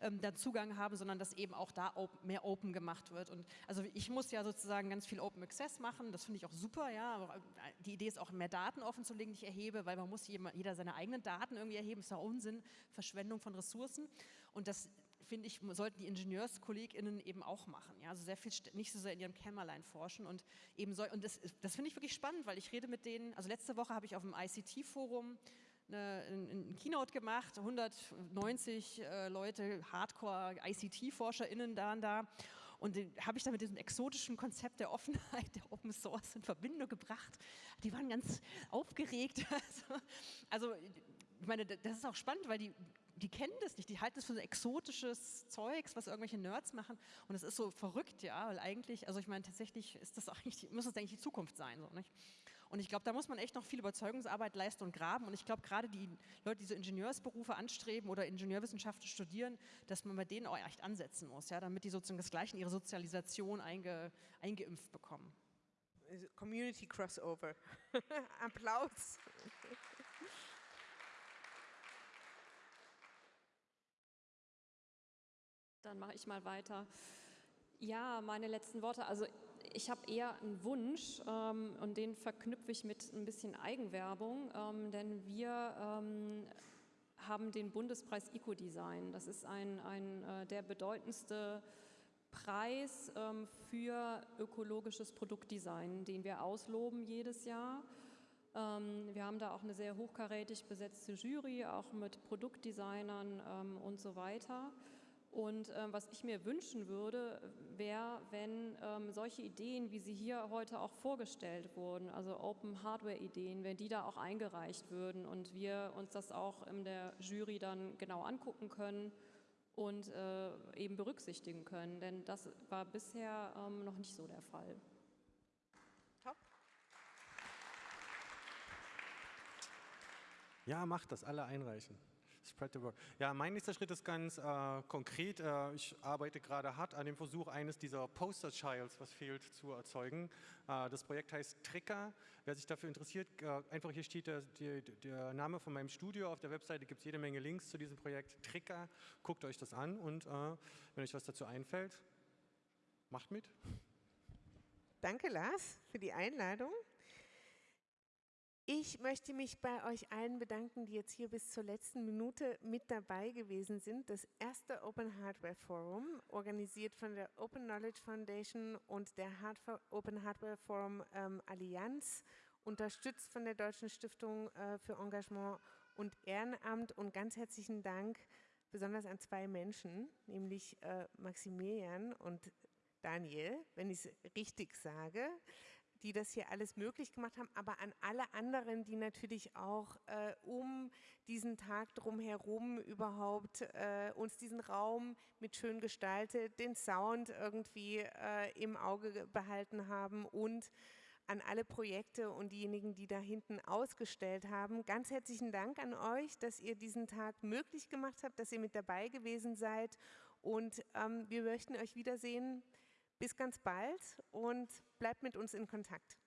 ähm, dann Zugang haben, sondern dass eben auch da open, mehr open gemacht wird. Und also ich muss ja sozusagen ganz viel Open Access machen, das finde ich auch super, ja. Äh, die Idee ist auch mehr Daten offen zu legen, die ich erhebe, weil man muss jeder seine eigenen Daten irgendwie erheben, ist ja Unsinn, Verschwendung von Ressourcen. Und das finde ich, sollten die IngenieurskollegInnen eben auch machen. Ja? Also sehr viel, nicht so sehr in ihrem Kämmerlein forschen und eben so, und das, das finde ich wirklich spannend, weil ich rede mit denen, also letzte Woche habe ich auf dem ICT-Forum eine, ein Keynote gemacht, 190 äh, Leute, Hardcore-ICT-ForscherInnen da und da. Und habe ich da mit diesem exotischen Konzept der Offenheit, der Open Source in Verbindung gebracht. Die waren ganz aufgeregt. Also, also ich meine, das ist auch spannend, weil die die kennen das nicht, die halten das für so exotisches Zeugs, was irgendwelche Nerds machen und es ist so verrückt, ja, weil eigentlich, also ich meine, tatsächlich ist das eigentlich, muss das eigentlich die Zukunft sein, so, nicht? Und ich glaube, da muss man echt noch viel Überzeugungsarbeit leisten und graben. Und ich glaube, gerade die Leute, die so Ingenieursberufe anstreben oder Ingenieurwissenschaften studieren, dass man bei denen auch echt ansetzen muss, ja, damit die sozusagen das Gleiche in ihre Sozialisation einge, eingeimpft bekommen. Community Crossover. Applaus. Dann mache ich mal weiter. Ja, meine letzten Worte. Also ich habe eher einen Wunsch ähm, und den verknüpfe ich mit ein bisschen Eigenwerbung, ähm, denn wir ähm, haben den Bundespreis Eco-Design. Das ist ein, ein äh, der bedeutendste Preis ähm, für ökologisches Produktdesign, den wir ausloben jedes Jahr. Ähm, wir haben da auch eine sehr hochkarätig besetzte Jury, auch mit Produktdesignern ähm, und so weiter. Und ähm, was ich mir wünschen würde, wäre, wenn ähm, solche Ideen, wie sie hier heute auch vorgestellt wurden, also Open Hardware Ideen, wenn die da auch eingereicht würden und wir uns das auch in der Jury dann genau angucken können und äh, eben berücksichtigen können. Denn das war bisher ähm, noch nicht so der Fall. Top. Ja, macht das, alle einreichen. Spread the word. Ja, mein nächster Schritt ist ganz äh, konkret. Äh, ich arbeite gerade hart an dem Versuch, eines dieser Poster Childs, was fehlt, zu erzeugen. Äh, das Projekt heißt Tricker. Wer sich dafür interessiert, äh, einfach hier steht der, der, der, Name von meinem Studio. Auf der Webseite gibt es jede Menge Links zu diesem Projekt Tricker. Guckt euch das an und äh, wenn euch was dazu einfällt, macht mit. Danke, Lars, für die Einladung. Ich möchte mich bei euch allen bedanken, die jetzt hier bis zur letzten Minute mit dabei gewesen sind. Das erste Open Hardware Forum, organisiert von der Open Knowledge Foundation und der Hardware, Open Hardware Forum ähm, Allianz unterstützt von der Deutschen Stiftung äh, für Engagement und Ehrenamt. Und ganz herzlichen Dank besonders an zwei Menschen, nämlich äh, Maximilian und Daniel, wenn ich es richtig sage, die das hier alles möglich gemacht haben, aber an alle anderen, die natürlich auch äh, um diesen Tag drumherum überhaupt äh, uns diesen Raum mit schön gestaltet, den Sound irgendwie äh, im Auge behalten haben und an alle Projekte und diejenigen, die da hinten ausgestellt haben. Ganz herzlichen Dank an euch, dass ihr diesen Tag möglich gemacht habt, dass ihr mit dabei gewesen seid und ähm, wir möchten euch wiedersehen. Bis ganz bald und bleibt mit uns in Kontakt.